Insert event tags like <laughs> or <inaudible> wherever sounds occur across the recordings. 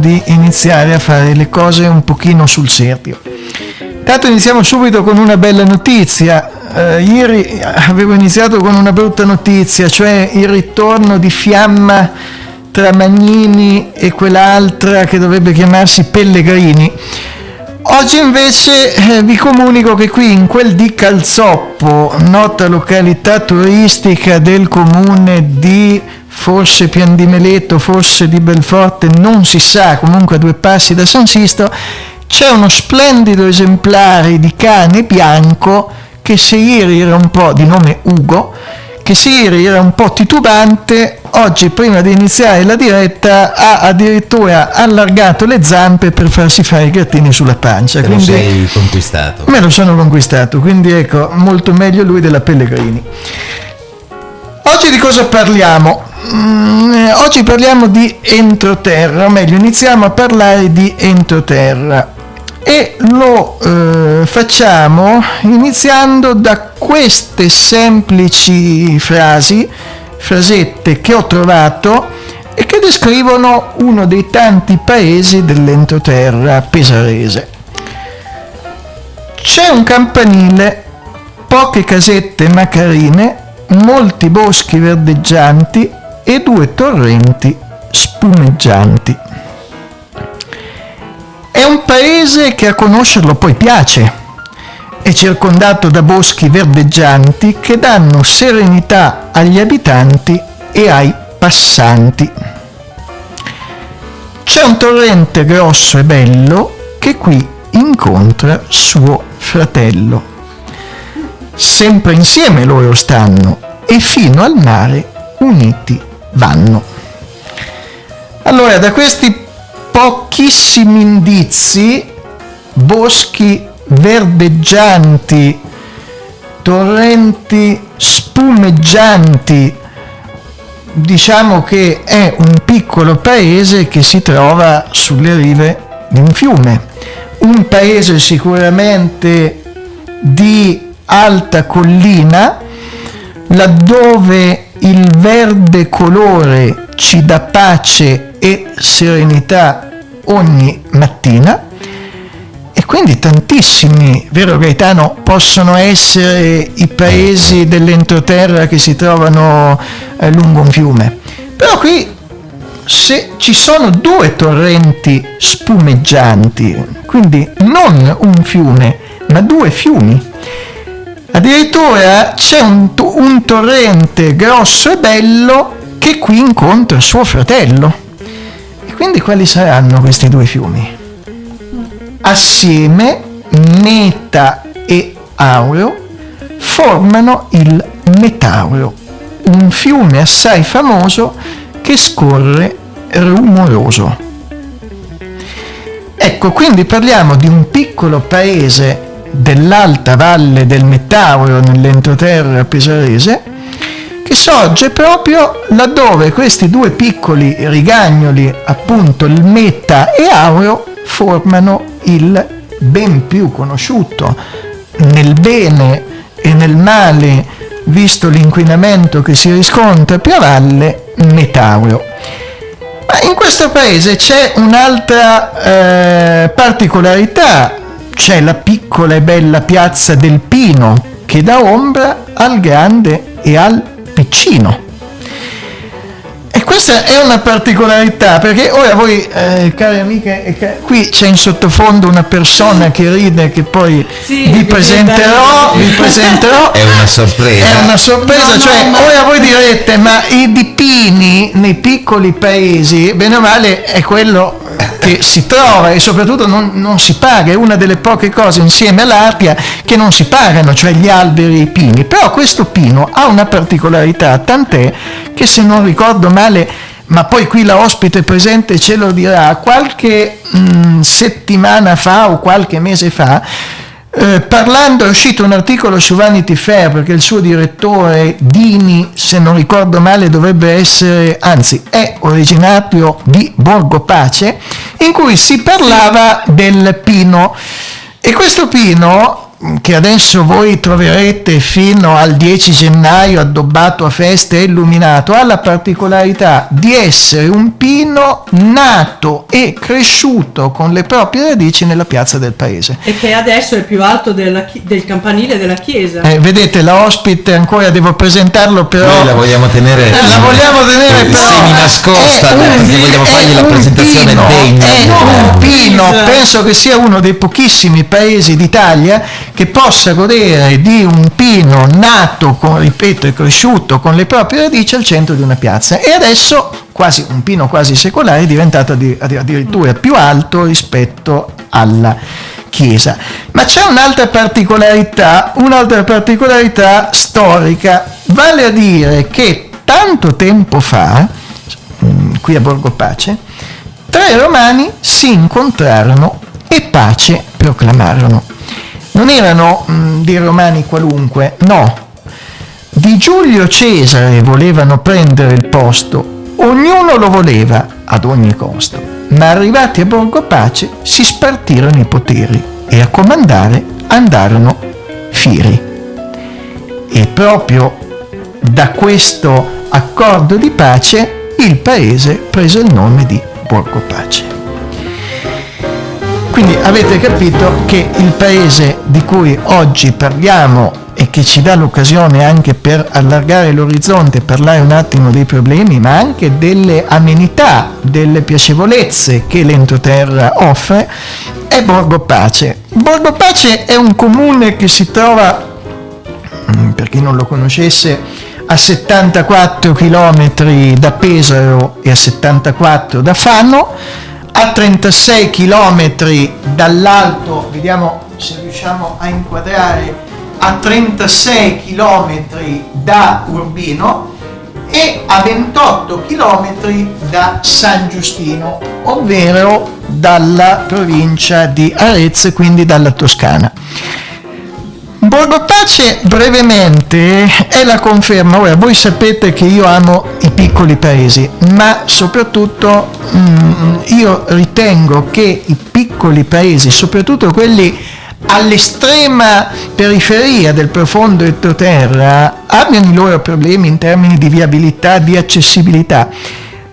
di iniziare a fare le cose un pochino sul serio. Intanto iniziamo subito con una bella notizia. Eh, ieri avevo iniziato con una brutta notizia, cioè il ritorno di fiamma tra Magnini e quell'altra che dovrebbe chiamarsi Pellegrini. Oggi invece eh, vi comunico che qui in quel di Calzoppo, nota località turistica del comune di forse Pian di Meleto, forse di Belforte, non si sa, comunque a due passi da San Sisto, c'è uno splendido esemplare di cane bianco che se ieri era un po' di nome Ugo, che se ieri era un po' titubante, oggi prima di iniziare la diretta ha addirittura allargato le zampe per farsi fare i grattini sulla pancia. Te quindi, lo sei conquistato. Me lo sono conquistato, quindi ecco, molto meglio lui della Pellegrini. Oggi di cosa parliamo? Mm, eh, oggi parliamo di entroterra, o meglio iniziamo a parlare di entroterra e lo eh, facciamo iniziando da queste semplici frasi, frasette che ho trovato e che descrivono uno dei tanti paesi dell'entroterra pesarese. C'è un campanile, poche casette macarine, molti boschi verdeggianti e due torrenti spumeggianti. È un paese che a conoscerlo poi piace. È circondato da boschi verdeggianti che danno serenità agli abitanti e ai passanti. C'è un torrente grosso e bello che qui incontra suo fratello. Sempre insieme loro stanno e fino al mare uniti vanno. Allora, da questi pochissimi indizi, boschi verdeggianti, torrenti spumeggianti, diciamo che è un piccolo paese che si trova sulle rive di un fiume, un paese sicuramente di alta collina, laddove il verde colore ci dà pace e serenità ogni mattina e quindi tantissimi, vero Gaetano, possono essere i paesi dell'entroterra che si trovano eh, lungo un fiume. Però qui se ci sono due torrenti spumeggianti, quindi non un fiume, ma due fiumi, addirittura c'è un, un torrente grosso e bello che qui incontra suo fratello. E quindi quali saranno questi due fiumi? Assieme, Meta e Aureo, formano il Metaureo, un fiume assai famoso che scorre rumoroso. Ecco, quindi parliamo di un piccolo paese dell'alta valle del Metauro nell'entroterra pesarese che sorge proprio laddove questi due piccoli rigagnoli, appunto il Meta e Aureo, formano il ben più conosciuto nel bene e nel male, visto l'inquinamento che si riscontra più a valle, Metaureo. Ma in questo paese c'è un'altra eh, particolarità, c'è la piccola e bella piazza del Pino che dà ombra al grande e al piccino. Questa è una particolarità perché ora voi, eh, cari amiche, eh, qui c'è in sottofondo una persona che ride che poi Sì, vi presenterò, vi presenterò. È una sorpresa. È una sorpresa, No, no, cioè ma- ora voi direte, ma i dipini nei piccoli paesi, bene o male, è quello che si trova e soprattutto non, non si paga, è una delle poche cose insieme all'arpia che non si pagano, cioè gli alberi e i pini. Però questo pino ha una particolarità, tant'è che se non ricordo male, ma poi qui la ospite presente ce lo dirà, qualche mh, settimana fa o qualche mese fa, eh, parlando è uscito un articolo su Vanity Fair perché il suo direttore Dini, se non ricordo male, dovrebbe essere, anzi è originario di Borgo Pace, in cui si parlava del pino. E questo pino che adesso voi troverete fino al 10 gennaio addobbato a feste e illuminato, ha la particolarità di essere un pino nato e cresciuto con le proprie radici nella piazza del paese. E che adesso è più alto della del campanile della chiesa. Eh, vedete, la ospite ancora devo presentarlo, però... Noi la vogliamo tenere La vogliamo tenere però semi nascosta perché vogliamo è fargli la un presentazione pino, degna. è un pino penso che sia uno dei pochissimi paesi d'Italia che possa godere di un pino nato con, ripeto e cresciuto con le proprie radici al centro di una piazza. E adesso quasi un pino quasi secolare è diventato addi- addi- addirittura più alto rispetto alla chiesa. Ma c'è un'altra particolarità un'altra particolarità storica. Vale a dire che tanto tempo fa mm, qui a Borgo Pace, tre romani si incontrarono e pace proclamarono. Non erano mm, dei romani qualunque, no. Di Giulio Cesare volevano prendere il posto, ognuno lo voleva ad ogni costo, ma arrivati a Borgo Pace si spartirono i poteri e a comandare andarono Firi. E proprio da questo accordo di pace il paese prese il nome di Borgo Pace. Quindi avete capito che il paese di cui oggi parliamo e che ci dà l'occasione anche per allargare l'orizzonte, parlare un attimo dei problemi, ma anche delle amenità, delle piacevolezze che l'entroterra offre, è Borgo Pace. Borgo Pace è un comune che si trova Mm, per chi non lo conoscesse, a 74 km da Pesaro e a 74 da Fano, a 36 km dall'alto, vediamo se riusciamo a inquadrare, a 36 km da Urbino e a 28 km da San Giustino, ovvero dalla provincia di Arezzo, quindi dalla Toscana. Borgo Pace brevemente è la conferma, ora voi sapete che io amo i piccoli paesi, ma soprattutto mm, io ritengo che i piccoli paesi, soprattutto quelli all'estrema periferia del profondo entroterra, abbiano i loro problemi in termini di viabilità, di accessibilità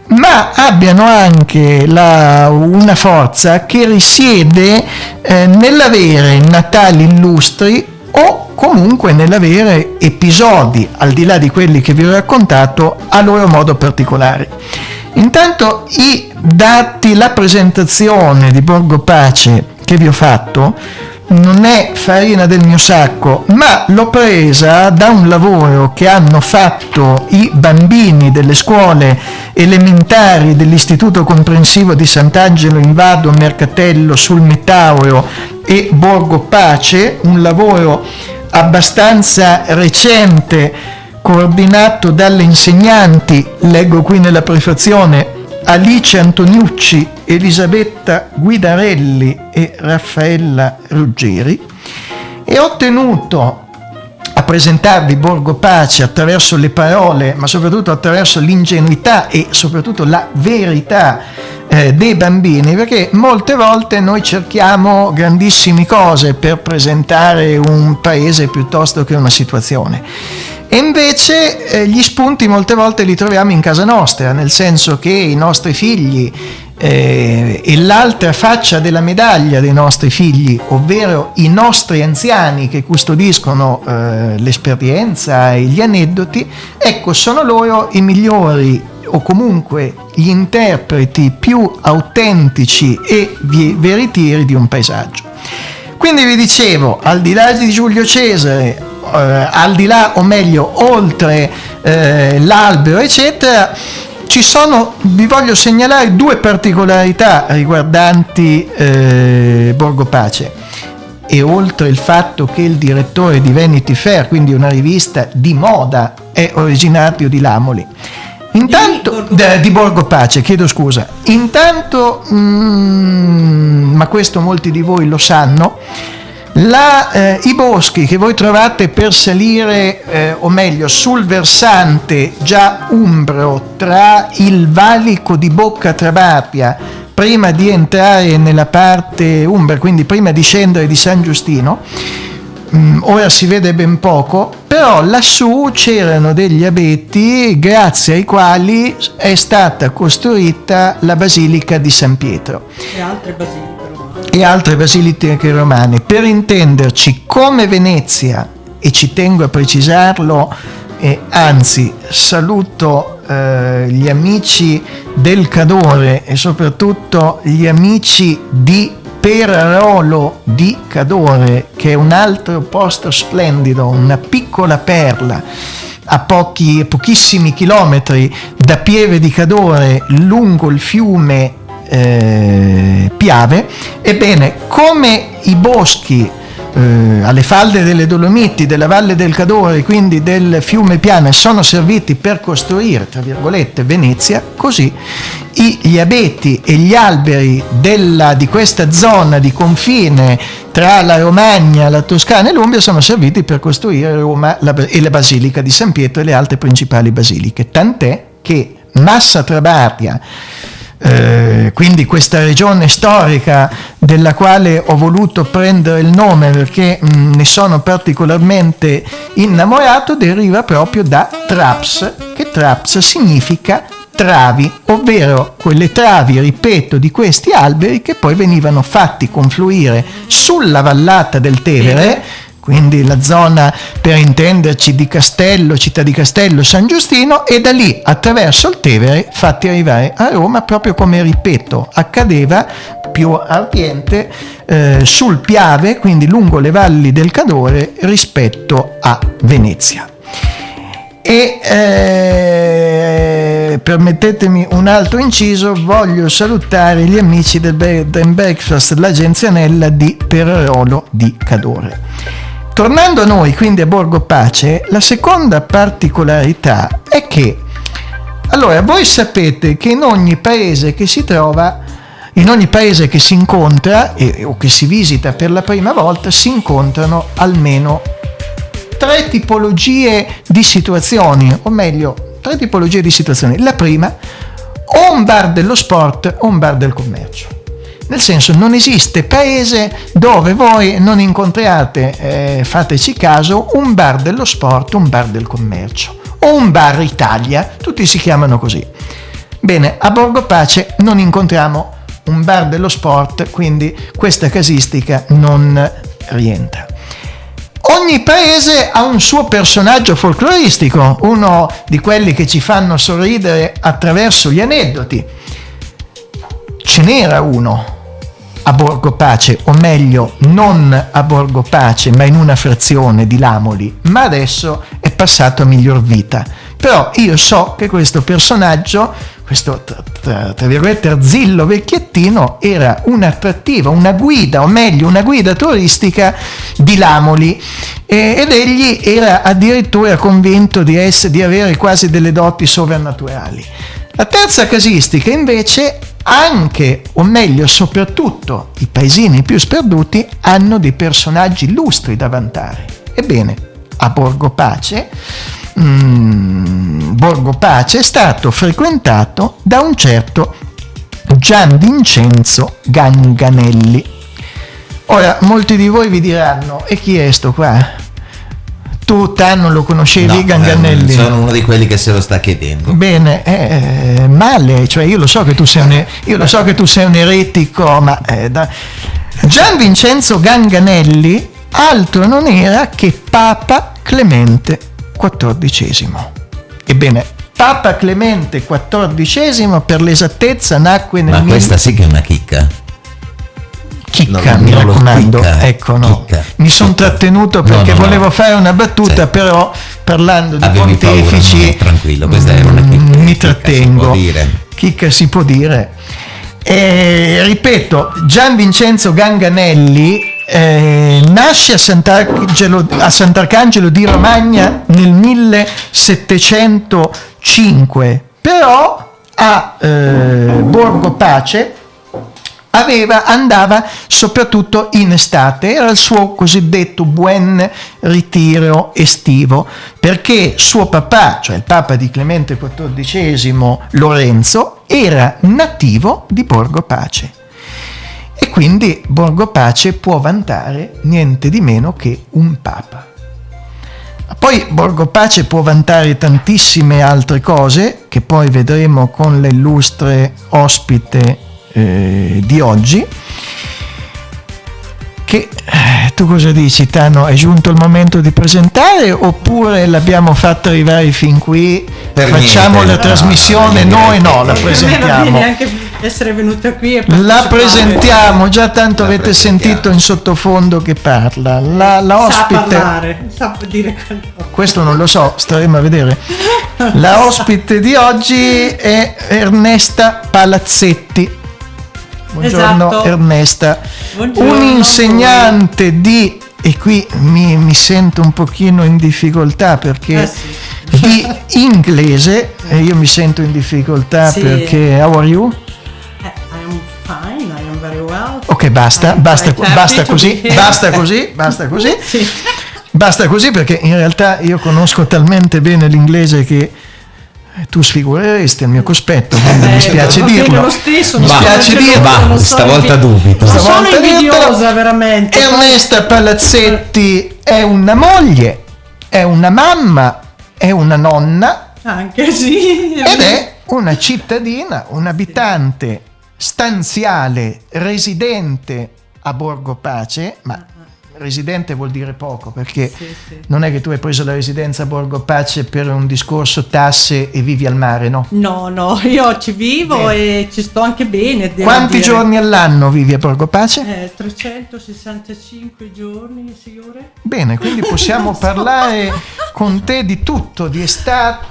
ma abbiano anche la- una forza che risiede eh, nell'avere natali illustri o comunque nell'avere episodi, al di là di quelli che vi ho raccontato, a loro modo particolari. Intanto i dati, la presentazione di Borgo Pace che vi ho fatto non è farina del mio sacco, ma l'ho presa da un lavoro che hanno fatto i bambini delle scuole elementari dell'Istituto Comprensivo di Sant'Angelo in Vado, Mercatello, sul Metauro e Borgo Pace, un lavoro abbastanza recente, coordinato dalle insegnanti, leggo qui nella prefazione, Alice Antoniucci, Elisabetta Guidarelli e Raffaella Ruggeri e ho tenuto a presentarvi Borgo Pace attraverso le parole, ma soprattutto attraverso l'ingenuità e soprattutto la verità eh, dei bambini, perché molte volte noi cerchiamo grandissime cose per presentare un paese piuttosto che una situazione. E invece eh, gli spunti molte volte li troviamo in casa nostra, nel senso che i nostri figli eh, e l'altra faccia della medaglia dei nostri figli, ovvero i nostri anziani che custodiscono eh, l'esperienza e gli aneddoti, ecco, sono loro i migliori o comunque gli interpreti più autentici e veritieri di un paesaggio. Quindi vi dicevo, al di là di Giulio Cesare, eh, al di là o meglio oltre eh, l'albero eccetera, ci sono, vi voglio segnalare due particolarità riguardanti eh, Borgo Pace e oltre il fatto che il direttore di Vanity Fair, quindi una rivista di moda, è originario di Lamoli. Intanto, Borgo d- di Borgo Pace, chiedo scusa. Intanto, mm, ma questo molti di voi lo sanno, la, eh, I boschi che voi trovate per salire, eh, o meglio, sul versante già umbro tra il valico di Bocca Trabapia, prima di entrare nella parte umbra, quindi prima di scendere di San Giustino, mm, ora si vede ben poco, però lassù c'erano degli abeti grazie ai quali è stata costruita la Basilica di San Pietro E altre basiliche. E altre basiliche romane. Per intenderci, come Venezia, e ci tengo a precisarlo, e anzi saluto eh, gli amici del Cadore e soprattutto gli amici di Perarolo di Cadore, che è un altro posto splendido, una piccola perla a pochi, pochissimi chilometri da Pieve di Cadore lungo il fiume eh, Piave, ebbene come i boschi eh, alle falde delle Dolomiti, della Valle del Cadore, quindi del fiume Piave, sono serviti per costruire, tra virgolette, Venezia, così gli abeti e gli alberi della- di questa zona di confine tra la Romagna, la Toscana e l'Umbria sono serviti per costruire Roma la- e la Basilica di San Pietro e le altre principali basiliche. Tant'è che Massa Trabaria, eh, quindi questa regione storica della quale ho voluto prendere il nome perché mh, ne sono particolarmente innamorato, deriva proprio da Traps, che Traps significa travi, ovvero quelle travi, ripeto, di questi alberi che poi venivano fatti confluire sulla vallata del Tevere, quindi la zona per intenderci di Castello, città di Castello, San Giustino e da lì attraverso il Tevere fatti arrivare a Roma proprio come, ripeto, accadeva più a oriente eh, sul Piave, quindi lungo le valli del Cadore rispetto a Venezia. E eh, permettetemi un altro inciso, voglio salutare gli amici del Bed and Breakfast, l'agenzia Nella di Perarolo di Cadore. Tornando a noi, quindi a Borgo Pace, la seconda particolarità è che, allora, voi sapete che in ogni paese che si trova, in ogni paese che si incontra e- o che si visita per la prima volta, si incontrano almeno tre tipologie di situazioni, o meglio, tre tipologie di situazioni. La prima, o un bar dello sport o un bar del commercio. Nel senso, non esiste paese dove voi non incontriate, eh, fateci caso, un bar dello sport, un bar del commercio o un bar Italia, tutti si chiamano così. Bene, a Borgo Pace non incontriamo un bar dello sport, quindi questa casistica non rientra. Ogni paese ha un suo personaggio folcloristico, uno di quelli che ci fanno sorridere attraverso gli aneddoti. Ce n'era uno a Borgo Pace, o meglio non a Borgo Pace, ma in una frazione di Lamoli, ma adesso è passato a miglior vita. Però io so che questo personaggio, questo tra, virgolette arzillo vecchiettino, era un'attrattiva, una guida, o meglio una guida turistica di Lamoli ed egli era addirittura convinto di, essere, di avere quasi delle doti sovrannaturali. La terza casistica invece anche, o meglio soprattutto, i paesini più sperduti hanno dei personaggi illustri da vantare. Ebbene, a Borgo Pace, mm, Borgo Pace è stato frequentato da un certo Gian Vincenzo Ganganelli. Ora, molti di voi vi diranno, e chi è sto qua? Tu, Tanno, lo conoscevi No, Ganganelli? eh, sono uno di quelli che se lo sta chiedendo. Bene, eh, male, cioè io lo so che tu sei un, io lo so che tu sei un eretico, ma eh, da- Gian Vincenzo Ganganelli altro non era che Papa Clemente XIV. Ebbene, Papa Clemente XIV per l'esattezza nacque nel Ma mil- questa sì che è una chicca. Chicca, Non- mi raccomando. chicca, ecco, no. chicca, Mi sono trattenuto No, perché no, no. volevo fare una battuta, Sì. però parlando di Avevi paura, pontefici no, tranquillo, questa era una chicca. mm, mi Chicca si trattengo. dire. Chicca si può dire. E, ripeto, Gian Vincenzo Ganganelli eh, nasce a Sant'Arcangelo, a Sant'Arcangelo di Romagna nel 1705, però a eh, Borgo Pace aveva, andava soprattutto in estate, era il suo cosiddetto buon ritiro estivo, perché suo papà, cioè il papa di Clemente XIV Lorenzo, era nativo di Borgo Pace. E quindi Borgo Pace può vantare niente di meno che un papa. Poi Borgo Pace può vantare tantissime altre cose che poi vedremo con l'illustre ospite eh, di oggi. Che eh, tu cosa dici, Tano? È giunto il momento di presentare oppure l'abbiamo fatto arrivare fin qui? Per facciamo niente, la no, trasmissione, no, noi no, la presentiamo. essere venuta qui e La presentiamo, già tanto La avete sentito in sottofondo che parla. La, la Sa ospite, parlare, sa dire questo non lo so, staremo a vedere. La ospite di oggi è Ernesta Palazzetti. Buongiorno Esatto. Ernesta, Buongiorno un insegnante di, e qui mi, mi sento un pochino in difficoltà perché Eh sì. di inglese, <laughs> e io mi sento in difficoltà Sì. perché, how are you? Eh, I am fine, I am very well. Ok, basta, basta, basta così, basta così, basta <laughs> così. Sì. Basta così perché in realtà io conosco talmente bene l'inglese che tu sfigureresti al mio cospetto, quindi mi Eh, spiace va bene dirlo. lo stesso, mi sono spiace dirlo. Va, stavolta invi- dubito. Non sono Stavolta invidiosa veramente. Ernesta Palazzetti è una moglie, è una mamma, è una nonna Anche sì. ed è una cittadina, un abitante stanziale, residente a Borgo Pace, ma residente vuol dire poco perché Sì, sì. non è che tu hai preso la residenza a Borgo Pace per un discorso tasse e vivi al mare, no? No, no, io ci vivo Bene. e ci sto anche bene. Quanti dire. giorni all'anno vivi a Borgo Pace? Eh, 365 giorni, signore. Bene, quindi <laughs> possiamo so. parlare con te di tutto, di estate,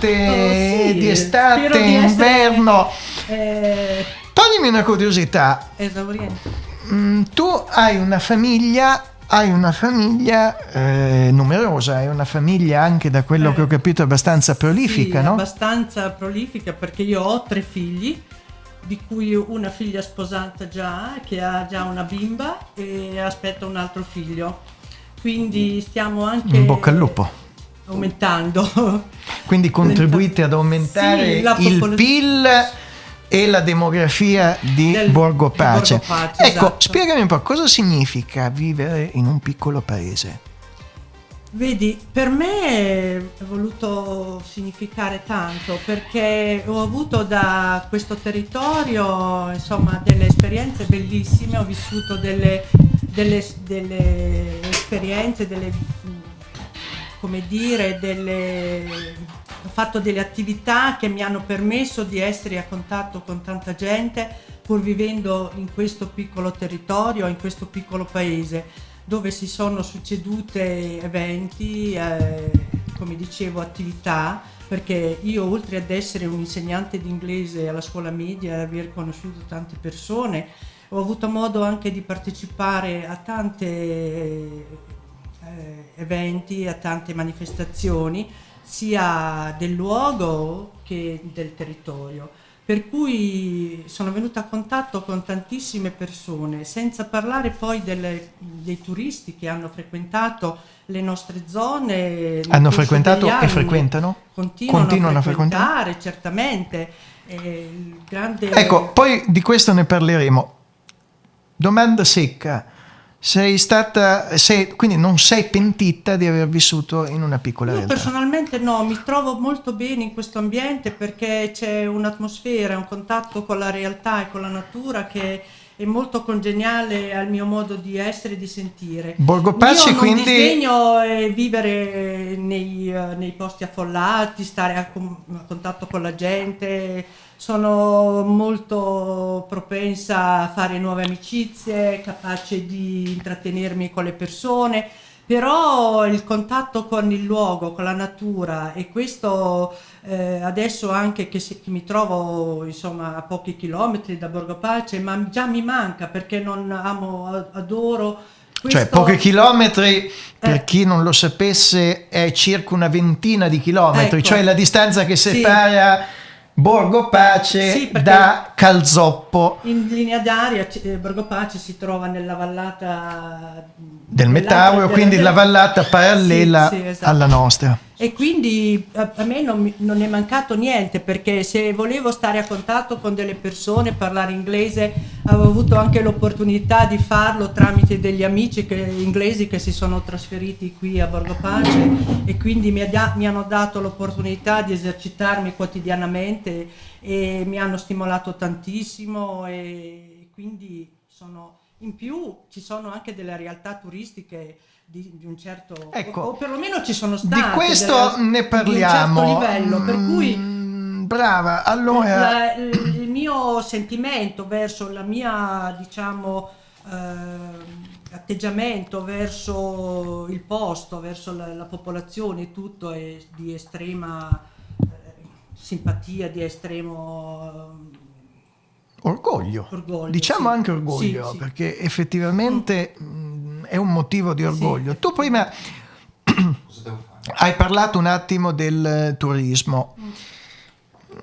Oh, sì, di estate, di essere- inverno. Eh, Toglimi una curiosità, esauriente. Mm, tu hai una famiglia, hai una famiglia eh, numerosa, hai una famiglia anche da quello Eh, che ho capito abbastanza prolifica, Sì, no? abbastanza prolifica perché io ho tre figli, di cui una figlia sposata già, che ha già una bimba e aspetta un altro figlio. Quindi stiamo anche In bocca al lupo. aumentando. Quindi contribuite ad aumentare Sì, il PIL e la demografia di Del- Borgo di Pace. Borgo Pace, ecco, esatto. spiegami un po' cosa significa vivere in un piccolo paese. Vedi, per me è voluto significare tanto perché ho avuto da questo territorio insomma delle esperienze bellissime, ho vissuto delle, delle- delle esperienze, delle, come dire, delle, ho fatto delle attività che mi hanno permesso di essere a contatto con tanta gente pur vivendo in questo piccolo territorio, in questo piccolo paese dove si sono succedute eventi, eh, come dicevo, attività, perché io oltre ad essere un insegnante di inglese alla scuola media e aver conosciuto tante persone, ho avuto modo anche di partecipare a tanti eventi, a tante manifestazioni, sia del luogo che del territorio per cui sono venuta a contatto con tantissime persone, senza parlare poi delle- dei turisti che hanno frequentato le nostre zone. Hanno frequentato degli e anni. frequentano? Continuano, Continuano a a frequentare? frequentare, certamente. Eh, il grande... Ecco, poi di questo ne parleremo. Domanda secca. Sei stata, sei, quindi non sei pentita di aver vissuto in una piccola Io realtà? personalmente no, mi trovo molto bene in questo ambiente perché c'è un'atmosfera, un contatto con la realtà e con la natura che è molto congeniale al mio modo di essere e di sentire. Borgo Pace, Io non quindi disdegno eh, vivere nei, eh, nei posti affollati, stare a, a contatto con la gente, sono molto propensa a fare nuove amicizie, capace di intrattenermi con le persone, però il contatto con il luogo, con la natura e questo eh, adesso anche che, si- che mi trovo insomma a pochi chilometri da Borgo Pace, ma già mi manca perché non amo, adoro Cioè, questo- pochi chilometri, per Eh. chi non lo sapesse, è circa una ventina di chilometri, Ecco. cioè la distanza che Sì. separa Borgo Pace Sì, da Calzoppo In linea d'aria eh, Borgo Pace si trova nella vallata del Metauro, della- quindi la vallata parallela Sì, sì, esatto. alla nostra. E quindi a, a me non, non è mancato niente perché se volevo stare a contatto con delle persone, parlare inglese, avevo avuto anche l'opportunità di farlo tramite degli amici che- inglesi che si sono trasferiti qui a Borgo Pace e quindi mi, ha mi hanno dato l'opportunità di esercitarmi quotidianamente e mi hanno stimolato tantissimo e quindi sono in più ci sono anche delle realtà turistiche di, di un certo Ecco, o, o perlomeno ci sono state Di questo delle- ne parliamo. di un certo livello per cui Mm, brava, allora la- il, mio sentimento verso la mia diciamo ehm, atteggiamento verso il posto verso la, la popolazione tutto è di estrema eh, simpatia di estremo orgoglio. Orgoglio, Diciamo sì. anche orgoglio, Sì, sì. perché effettivamente mm, è un motivo di orgoglio. Tu prima Cosa devo fare? hai parlato un attimo del eh, turismo.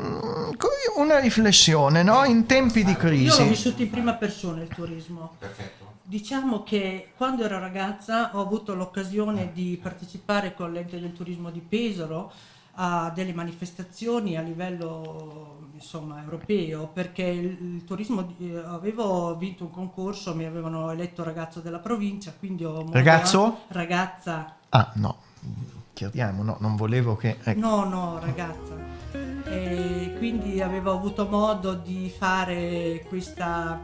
Mm, Una riflessione, no? In tempi di io l'ho crisi. vissuto in prima persona il turismo Perfetto. Diciamo che quando ero ragazza ho avuto l'occasione di partecipare con l'ente del turismo di Pesaro a delle manifestazioni a livello insomma, europeo perché il, turismo eh, avevo vinto un concorso, mi avevano eletto ragazzo della provincia, quindi ho Ragazzo? ragazza Ah, no, chiariamo, no, non volevo che... ecco. No, no, ragazza. E quindi avevo avuto modo di fare questa,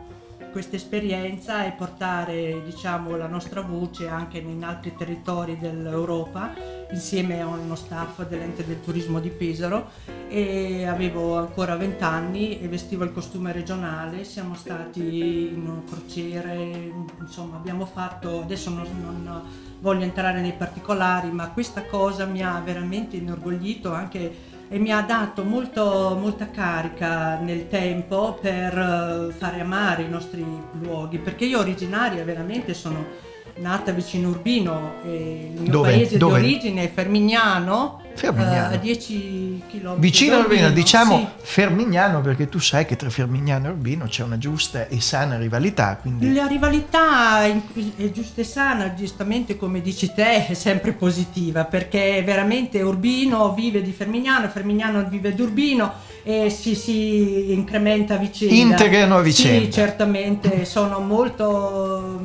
questa esperienza e portare diciamo, la nostra voce anche in altri territori dell'Europa insieme a uno staff dell'ente del turismo di Pesaro e avevo ancora 20 anni e vestivo il costume regionale, siamo stati in crociere, insomma abbiamo fatto, adesso non, non voglio entrare nei particolari, ma questa cosa mi ha veramente inorgoglito anche e mi ha dato molto, molta carica nel tempo per eh, fare amare i nostri luoghi, perché io originaria veramente sono nata vicino Urbino il mio Dove? paese Dove? di origine è Fermignano, Fermignano. eh, a 10 km Vicino a Urbino, diciamo Sì. Fermignano, perché tu sai che tra Fermignano e Urbino c'è una giusta e sana rivalità, quindi... La rivalità è giusta e sana, giustamente come dici te, è sempre positiva perché veramente Urbino vive di Fermignano, Fermignano vive di Urbino e si, si incrementa a vicenda. Integrano a vicenda. Sì, certamente sono molto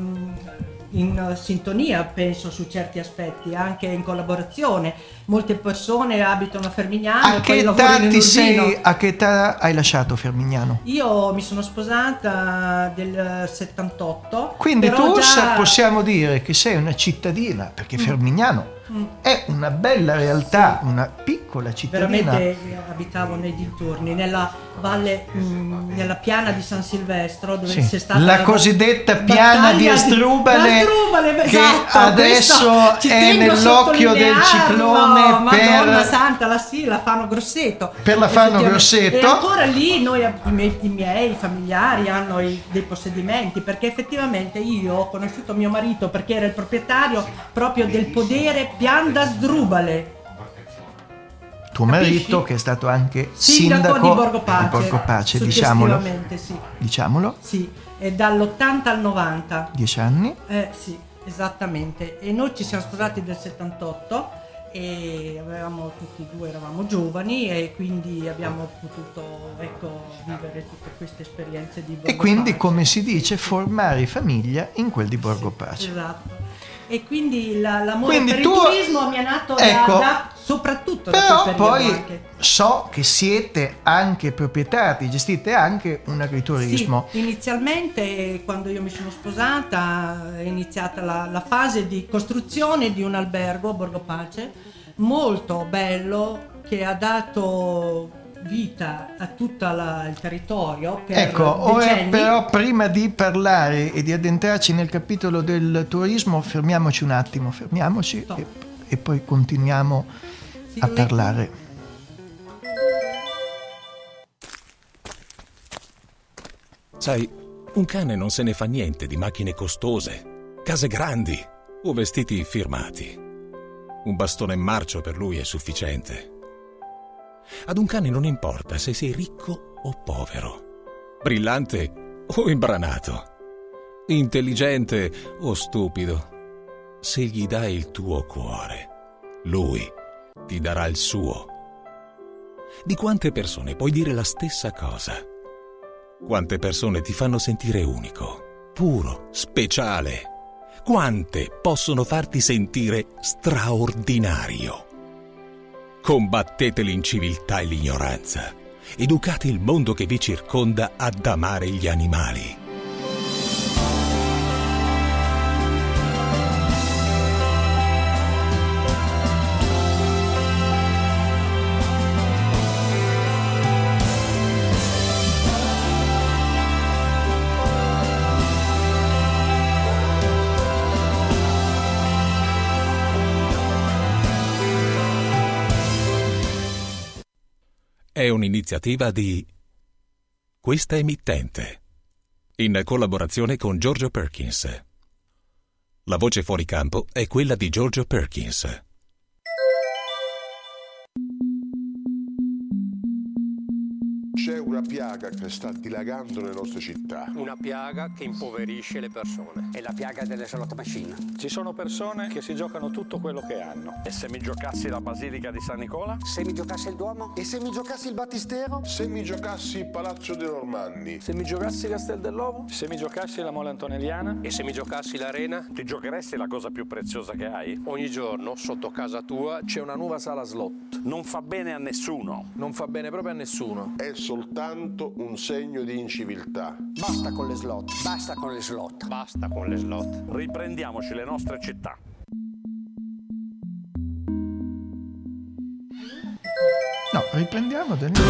in sintonia, penso, su certi aspetti, anche in collaborazione. Molte persone abitano a Fermignano A che età ti sei, a che età hai lasciato Fermignano? Io mi sono sposata del 78. Quindi tu già- possiamo dire che sei una cittadina, perché Fermignano. È una bella realtà, una piccola cittadina. Veramente eh, abitavo nei dintorni, nella valle, mm, nella piana di San Silvestro, dove Sì, c'è stata la ba- cosiddetta piana di Asdrubale, Asdrubale, che esatto, adesso è nell'occhio del ciclone Madonna per- santa, la sì, la fanno Grosseto. Per la Fano. Grosseto. E ancora lì noi, i miei, i miei familiari hanno i- dei possedimenti, perché effettivamente io ho conosciuto mio marito perché era il proprietario proprio del podere Pian d'Asdrubale. Tuo Capisci? marito, che è stato anche Sindaco, sindaco, di Borgo Pace. di Borgo Pace, diciamolo, sì. diciamolo, Sì, è dall'80 al 90. dieci anni. Eh sì, esattamente. E noi ci siamo sposati nel 78 e avevamo tutti e due eravamo giovani e quindi abbiamo potuto ecco, vivere tutte queste esperienze di Borgo E quindi, Pace. come si dice, formare famiglia in quel di Borgo Sì, Pace. Esatto. E quindi la- l'amore Quindi per tu- il turismo mi è nato da- Ecco. da, soprattutto da Però quel periodo poi anche. so che siete anche proprietari, gestite anche un agriturismo. Sì, inizialmente quando io mi sono sposata è iniziata la, la fase di costruzione di un albergo a Borgo Pace, molto bello, che ha dato vita a tutto il territorio per Ecco, ora però prima di parlare e di addentrarci nel capitolo del turismo, fermiamoci un attimo, fermiamoci e, e poi continuiamo Sì, a lei- parlare. Sai, un cane non se ne fa niente di macchine costose, case grandi o vestiti firmati. Un bastone in marcio per lui è sufficiente. Ad un cane non importa se sei ricco o povero, brillante o imbranato, intelligente o stupido. Se gli dai il tuo cuore, lui ti darà il suo. Di quante persone puoi dire la stessa cosa? Quante persone ti fanno sentire unico, puro, speciale? Quante possono farti sentire straordinario? Combattete l'inciviltà e l'ignoranza. Educate il mondo che vi circonda ad amare gli animali. È un'iniziativa di questa emittente, in collaborazione con Giorgio Perkins. La voce fuori campo è quella di Giorgio Perkins. Piaga che sta dilagando nelle nostre città. Una piaga che impoverisce le persone. È la piaga delle slot machine. Ci sono persone che si giocano tutto quello che hanno. E se mi giocassi la Basilica di San Nicola? Se mi giocassi il Duomo? E se mi giocassi il Battistero? Se mi giocassi il Palazzo dei Normanni? Se mi giocassi Castel dell'Ovo? Se mi giocassi la Mole Antonelliana? E se mi giocassi l'Arena? Ti giocheresti la cosa più preziosa che hai? Ogni giorno, sotto casa tua, c'è una nuova sala slot. Non fa bene a nessuno. Non fa bene proprio a nessuno. È soltanto un segno di inciviltà. Basta con le slot, basta con le slot. Basta con le slot. Riprendiamoci le nostre città. No, riprendiamo da Tu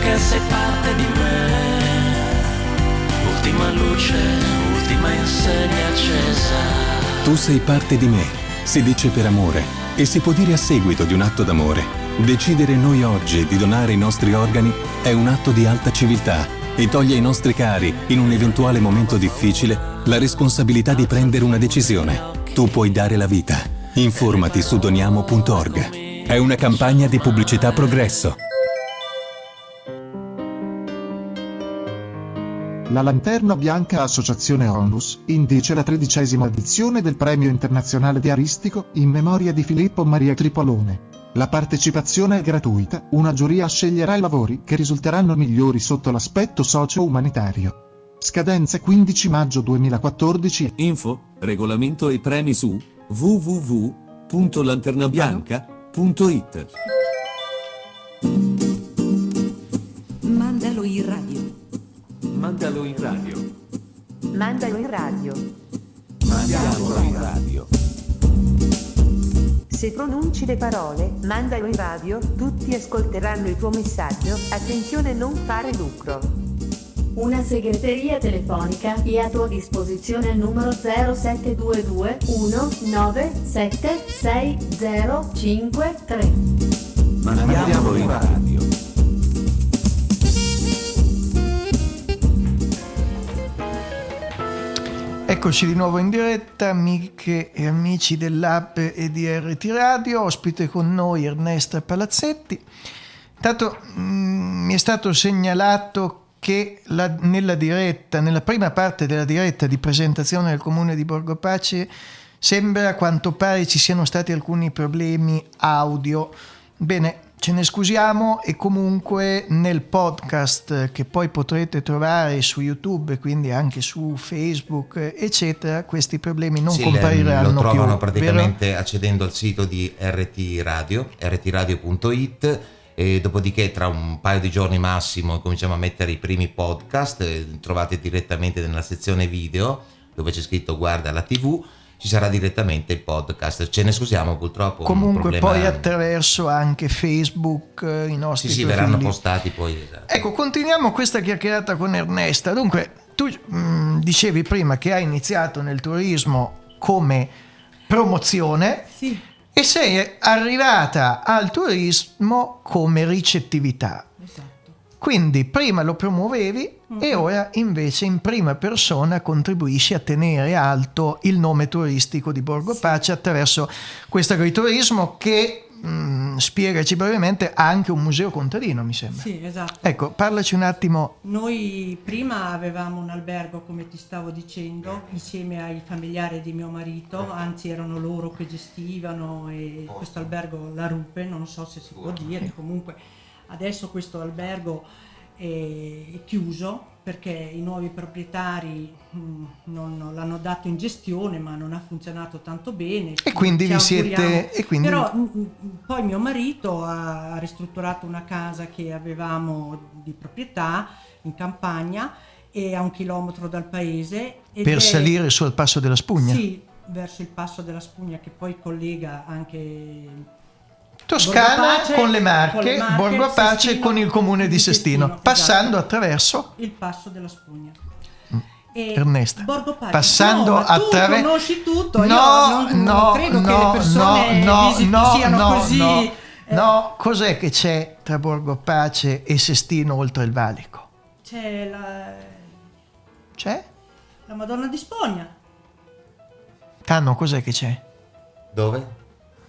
che sei parte di me, ultima luce, ultima insegna accesa. Tu sei parte di me, si dice per amore e si può dire a seguito di un atto d'amore. Decidere noi oggi di donare i nostri organi è un atto di alta civiltà e toglie ai nostri cari, in un eventuale momento difficile, la responsabilità di prendere una decisione. Tu puoi dare la vita. Informati su doniamo.org. È una campagna di pubblicità progresso. La Lanterna Bianca Associazione Onlus indice la tredicesima edizione del Premio Internazionale di Aristico in memoria di Filippo Maria Tripolone. La partecipazione è gratuita, una giuria sceglierà i lavori che risulteranno migliori sotto l'aspetto socio-umanitario. Scadenza 15 maggio 2014. Info, regolamento e premi su www.lanternabianca.it. Mandalo in radio. Mandalo in radio. Mandiamolo in radio. Se pronunci le parole, mandalo in radio, tutti ascolteranno il tuo messaggio, attenzione non fare lucro. Una segreteria telefonica è a tua disposizione al numero 0722 197 6053. Mandiamolo in radio. Eccoci di nuovo in diretta, amiche e amici dell'app e di RT Radio, ospite con noi Ernesta Palazzetti. Intanto mh, mi è stato segnalato che la, nella diretta, nella prima parte della diretta di presentazione del comune di Borgo Pace, sembra a quanto pare ci siano stati alcuni problemi audio. Bene, ce ne scusiamo e comunque nel podcast che poi potrete trovare su YouTube, quindi anche su Facebook, eccetera, questi problemi non sì, compariranno lo trovano più, praticamente vero? accedendo al sito di RT Radio, rtradio.it e dopodiché tra un paio di giorni massimo cominciamo a mettere i primi podcast, eh, trovate direttamente nella sezione video dove c'è scritto guarda la TV ci sarà direttamente il podcast. Ce ne scusiamo purtroppo. Comunque poi attraverso anche Facebook eh, i nostri Sì, sì, verranno postati poi. Esatto. Ecco, continuiamo questa chiacchierata con Ernesta. Dunque, tu mh, dicevi prima che hai iniziato nel turismo come promozione Sì. e sei arrivata al turismo come ricettività. Quindi prima lo promuovevi e ora invece in prima persona contribuisci a tenere alto il nome turistico di Borgo Pace attraverso questo agriturismo che mm, spiegaci brevemente, ha anche un museo contadino, mi sembra. Sì, esatto. Ecco, parlaci un attimo. Noi prima avevamo un albergo, come ti stavo dicendo, insieme ai familiari di mio marito, anzi erano loro che gestivano e questo albergo La Rupe, non so se si può dire, comunque adesso questo albergo è chiuso perché i nuovi proprietari non, non l'hanno dato in gestione ma non ha funzionato tanto bene. E quindi vi siete- e quindi- Però mh, mh, poi mio marito ha ristrutturato una casa che avevamo di proprietà in campagna e a un chilometro dal paese. Per è- salire sul passo della spugna. Sì, verso il passo della spugna che poi collega anche Toscana con le Marche, Marche, Borgo Pace Sestino, con il comune di Sestino, esatto. passando attraverso il passo della spugna. E Ernesta, Borgo Pace. passando no, attraverso conosci tutto, No, io non, non no, credo che no, le persone no, no, siano no, così no. eh, No, cos'è che c'è tra Borgo Pace e Sestino oltre il valico? C'è la, C'è? la Madonna di Spogna. Tanno, cos'è che c'è? Dove?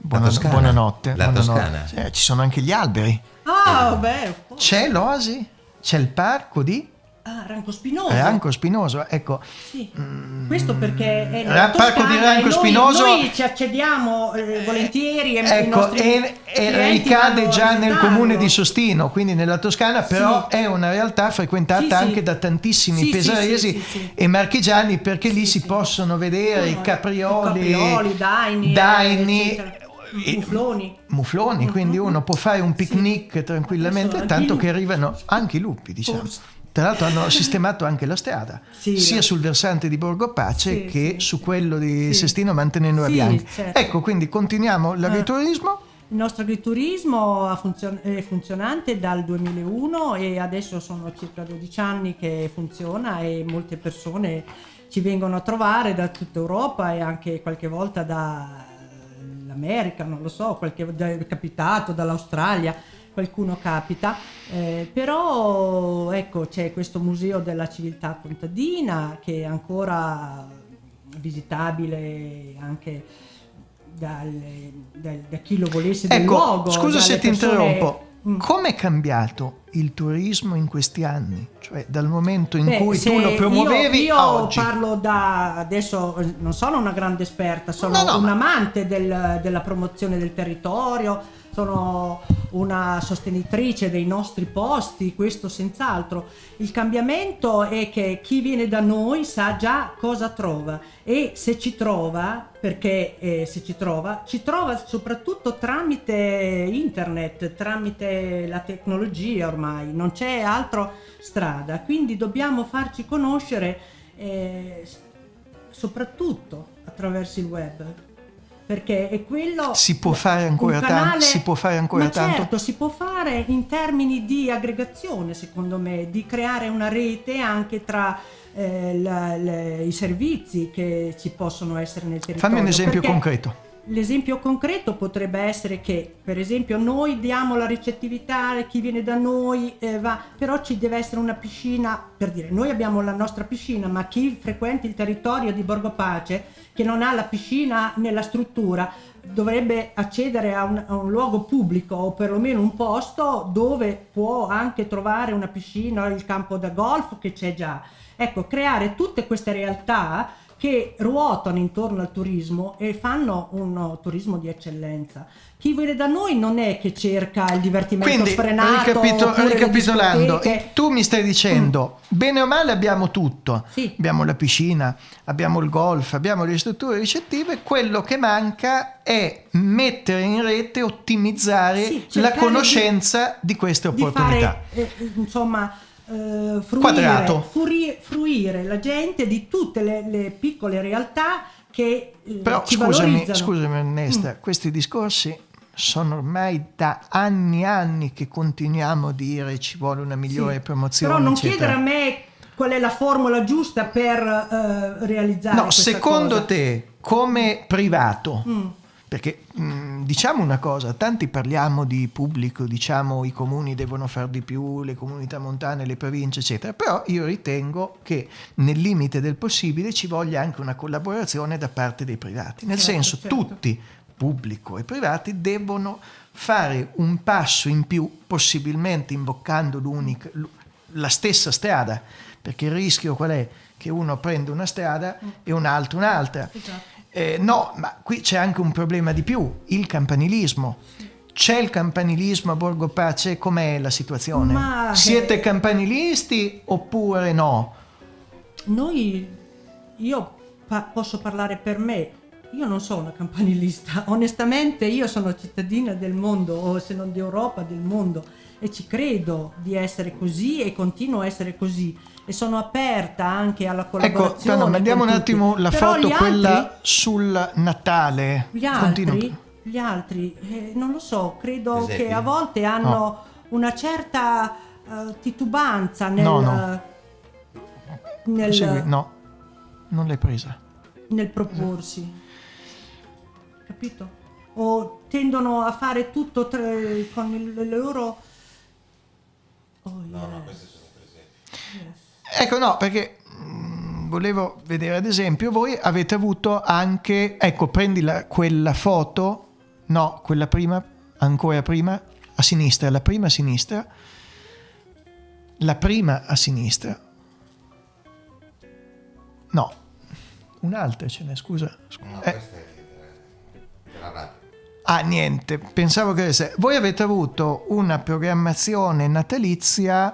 Buona- La buonanotte. La buonanotte. Toscana. Eh, ci sono anche gli alberi. Ah, beh, C'è l'oasi, c'è il parco di ah, Ranco Spinoso. Ranco Spinoso. Ecco, Sì. Questo perché è Ra- parco di Ranco noi, Spinoso- noi ci accediamo eh, volentieri e i Ecco, e, e ricade già nel comune di Sostino, quindi nella Toscana, però Sì. è una realtà frequentata Sì, sì. anche da tantissimi pesaresi sì, sì, sì. e marchigiani perché lì si possono vedere i caprioli, caprioli, daini, daini. Mufloni. mufloni, quindi uno può fare un picnic tranquillamente, Adesso tanto che arrivano anche i lupi, diciamo. Tra l'altro hanno sistemato anche la strada, Sì, sia sul versante di Borgo Pace Sì, che sì, su quello di sì. Sestino mantenendo la Sì, bianca. certo. Ecco, quindi continuiamo l'agriturismo. Il nostro agriturismo è funzionante dal 2001 e adesso sono circa 12 anni che funziona e molte persone ci vengono a trovare da tutta Europa e anche qualche volta dall'America, non lo so, qualche è capitato dall'Australia, qualcuno capita, eh, però ecco c'è questo museo della civiltà contadina che è ancora visitabile anche dalle- dal- da chi lo volesse del Ecco, luogo. scusa se ti persone- interrompo. Come è cambiato il turismo in questi anni? Cioè dal momento in Beh, cui tu lo promuovevi io, io a oggi? parlo da adesso non sono una grande esperta sono No, no, un ma- amante del- della promozione del territorio sono una sostenitrice dei nostri posti questo senz'altro. Il cambiamento è che chi viene da noi sa già cosa trova e se ci trova perché eh, se ci trova ci trova soprattutto tramite internet tramite la tecnologia ormai non c'è altro strada. Quindi dobbiamo farci conoscere eh, soprattutto attraverso il web perché è quello Si può fare ancora tanto? Si può fare ancora tanto? certo si può fare in termini di aggregazione secondo me di creare una rete anche tra eh, la- le- i servizi che ci possono essere nel territorio Fammi un esempio Perché concreto. L'esempio concreto potrebbe essere che, per esempio, noi diamo la ricettività a chi viene da noi, eh, va, però ci deve essere una piscina, per dire, noi abbiamo la nostra piscina, ma chi frequenta il territorio di Borgo Pace, che non ha la piscina nella struttura, dovrebbe accedere a un, a un luogo pubblico o perlomeno un posto dove può anche trovare una piscina, il campo da golf che c'è già. Ecco, creare tutte queste realtà che ruotano intorno al turismo e fanno un uh, turismo di eccellenza. Chi viene da noi non è che cerca il divertimento Quindi, sfrenato, le ricapitolando, tu mi stai dicendo, bene o male abbiamo tutto. Abbiamo la piscina, abbiamo il golf, abbiamo le strutture ricettive, quello che manca è mettere in rete, ottimizzare Sì, la conoscenza di, queste di opportunità. fare, eh, insomma, eh, fruire, furi- fruire la gente di tutte le, le piccole realtà che eh, Però ci scusami, valorizzano. scusami Ernesta, Mm. questi discorsi sono ormai da anni e anni che continuiamo a dire ci vuole una migliore Sì, promozione. Però non eccetera. chiedere a me qual è la formula giusta per eh, realizzare No, secondo cosa. te, come privato, Mm. Perché mh, diciamo una cosa, tanti parliamo di pubblico, diciamo i comuni devono fare di più, le comunità montane, le province, eccetera, però io ritengo che nel limite del possibile ci voglia anche una collaborazione da parte dei privati, nel Certo, senso certo. tutti pubblico e privati devono fare un passo in più, possibilmente imboccando l'unica, la stessa strada, perché il rischio qual è? Che uno prende una strada e un altro un'altra. Esatto. Eh, no, ma qui c'è anche un problema di più, il campanilismo. C'è il campanilismo a Borgo Pace? Com'è la situazione? Ma, Siete campanilisti oppure no? Noi, io pa- posso parlare per me, io non sono una campanilista, <laughs> onestamente io sono cittadina del mondo, o se non d'Europa, del mondo, e ci credo di essere così e continuo a essere così. E sono aperta anche alla Ecco, collaborazione. no, no, mandiamo con un attimo la Però foto, gli quella altri- sul Natale. Gli Continua. altri, gli altri eh, non lo so, credo Giuseppe? che a volte hanno No. una certa eh, titubanza nel, No, no. nel, Segui- no, non l'hai presa. nel proporsi. Capito? O tendono a fare tutto tra- con il- le loro... Oh, yeah. Ecco, no, perché mm, volevo vedere ad esempio, voi avete avuto anche, ecco, prendi la- quella foto, no, quella prima, ancora prima, a sinistra, la prima a sinistra, la prima a sinistra, no, un'altra ce n'è, scusa. scusa. Eh, La radio. Ah, niente, pensavo che. Voi avete avuto una programmazione natalizia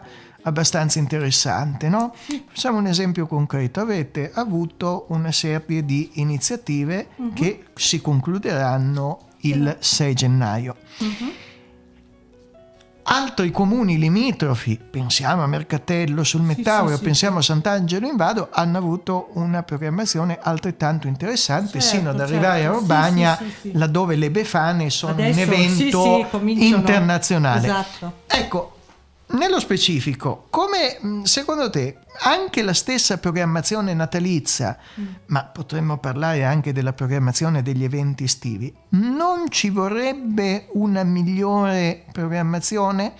abbastanza interessante, no? Facciamo un esempio concreto. Avete avuto una serie di iniziative Mhm. che si concluderanno il 6 gennaio. Altri comuni limitrofi, pensiamo a Mercatello sul Mettaurio, sì, pensiamo a Sant'Angelo in Vado, hanno avuto una programmazione altrettanto interessante, Certo, sino ad arrivare certo, a sì, Urbania, sì, sì, sì. laddove le Befane sono Adesso, un evento sì, sì, internazionale. Esatto. Ecco, nello specifico, come mh, secondo te anche la stessa programmazione natalizia, Mm. ma potremmo parlare anche della programmazione degli eventi estivi, non ci vorrebbe una migliore programmazione?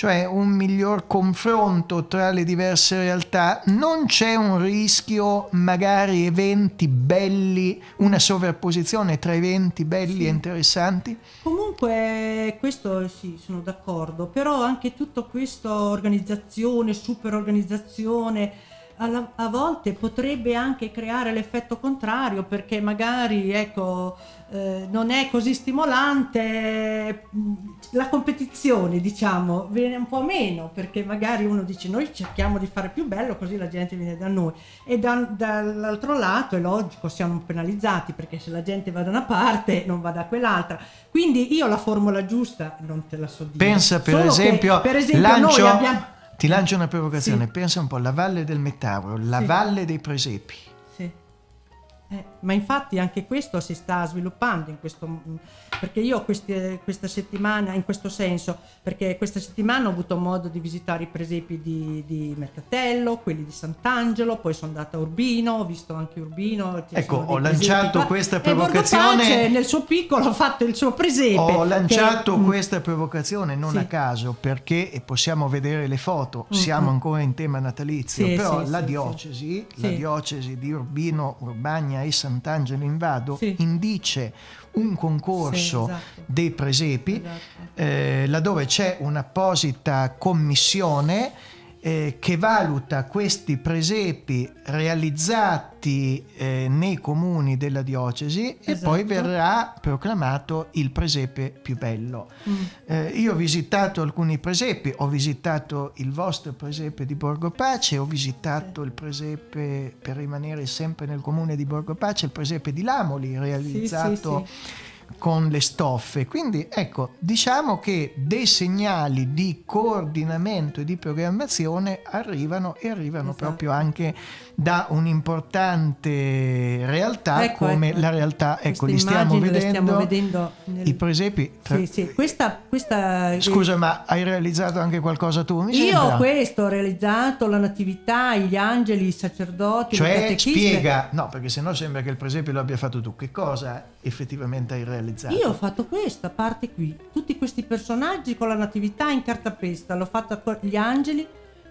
Cioè un miglior confronto tra le diverse realtà? Non c'è un rischio, magari eventi belli, una sovrapposizione tra eventi belli e interessanti? Comunque, questo sì, sono d'accordo, però anche tutta questa organizzazione, super organizzazione, alla- a volte potrebbe anche creare l'effetto contrario perché magari ecco, eh, non è così stimolante mh, la competizione, diciamo, viene un po' meno perché magari uno dice noi cerchiamo di fare più bello così la gente viene da noi e da- dall'altro lato è logico siamo penalizzati perché se la gente va da una parte non va da quell'altra. Quindi io la formula giusta non te la so dire. Pensa per Solo che, esempio, per esempio lancio, abbiamo ti lancio una provocazione, Sì. pensa un po' alla Valle del Mettauro, la Sì. Valle dei Presepi. Eh, ma infatti anche questo si sta sviluppando in questo perché io queste- questa settimana in questo senso perché questa settimana ho avuto modo di visitare i presepi di, di Mercatello quelli di Sant'Angelo poi sono andata a Urbino ho visto anche Urbino Ecco, ho lanciato questa provocazione- Pace, nel suo piccolo ha fatto il suo presepe Ho lanciato che- questa provocazione non Sì. a caso perché possiamo vedere le foto, siamo mm. ancora in tema natalizio, Sì, però sì, la diocesi, la diocesi di Urbino, Urbagna e Sant'Angelo in Vado Sì. indice un concorso Sì, esatto. dei presepi Esatto. eh, laddove c'è un'apposita commissione eh, che valuta questi presepi realizzati eh, nei comuni della diocesi e Esatto. poi verrà proclamato il presepe più bello. Mm. Eh, io ho visitato alcuni presepi, ho visitato il vostro presepe di Borgo Pace, ho visitato il presepe, per rimanere sempre nel comune di Borgo Pace, il presepe di Lamoli realizzato con le stoffe. Quindi ecco, diciamo che dei segnali di coordinamento e di programmazione arrivano e arrivano Esatto. proprio anche da un'importante realtà Ecco, come ecco. la realtà, ecco, li stiamo vedendo, stiamo vedendo nel- i presepi. tra- Sì, sì. Questa, questa Scusa, ma hai realizzato anche qualcosa tu? Mi Io sembra? questo ho realizzato la natività, gli angeli, i sacerdoti, Cioè, spiega, no, perché sennò sembra che il presepe lo abbia fatto tu. Che cosa effettivamente hai realizzato? Io ho fatto questa parte qui, tutti questi personaggi con la natività in cartapesta, l'ho fatta con gli angeli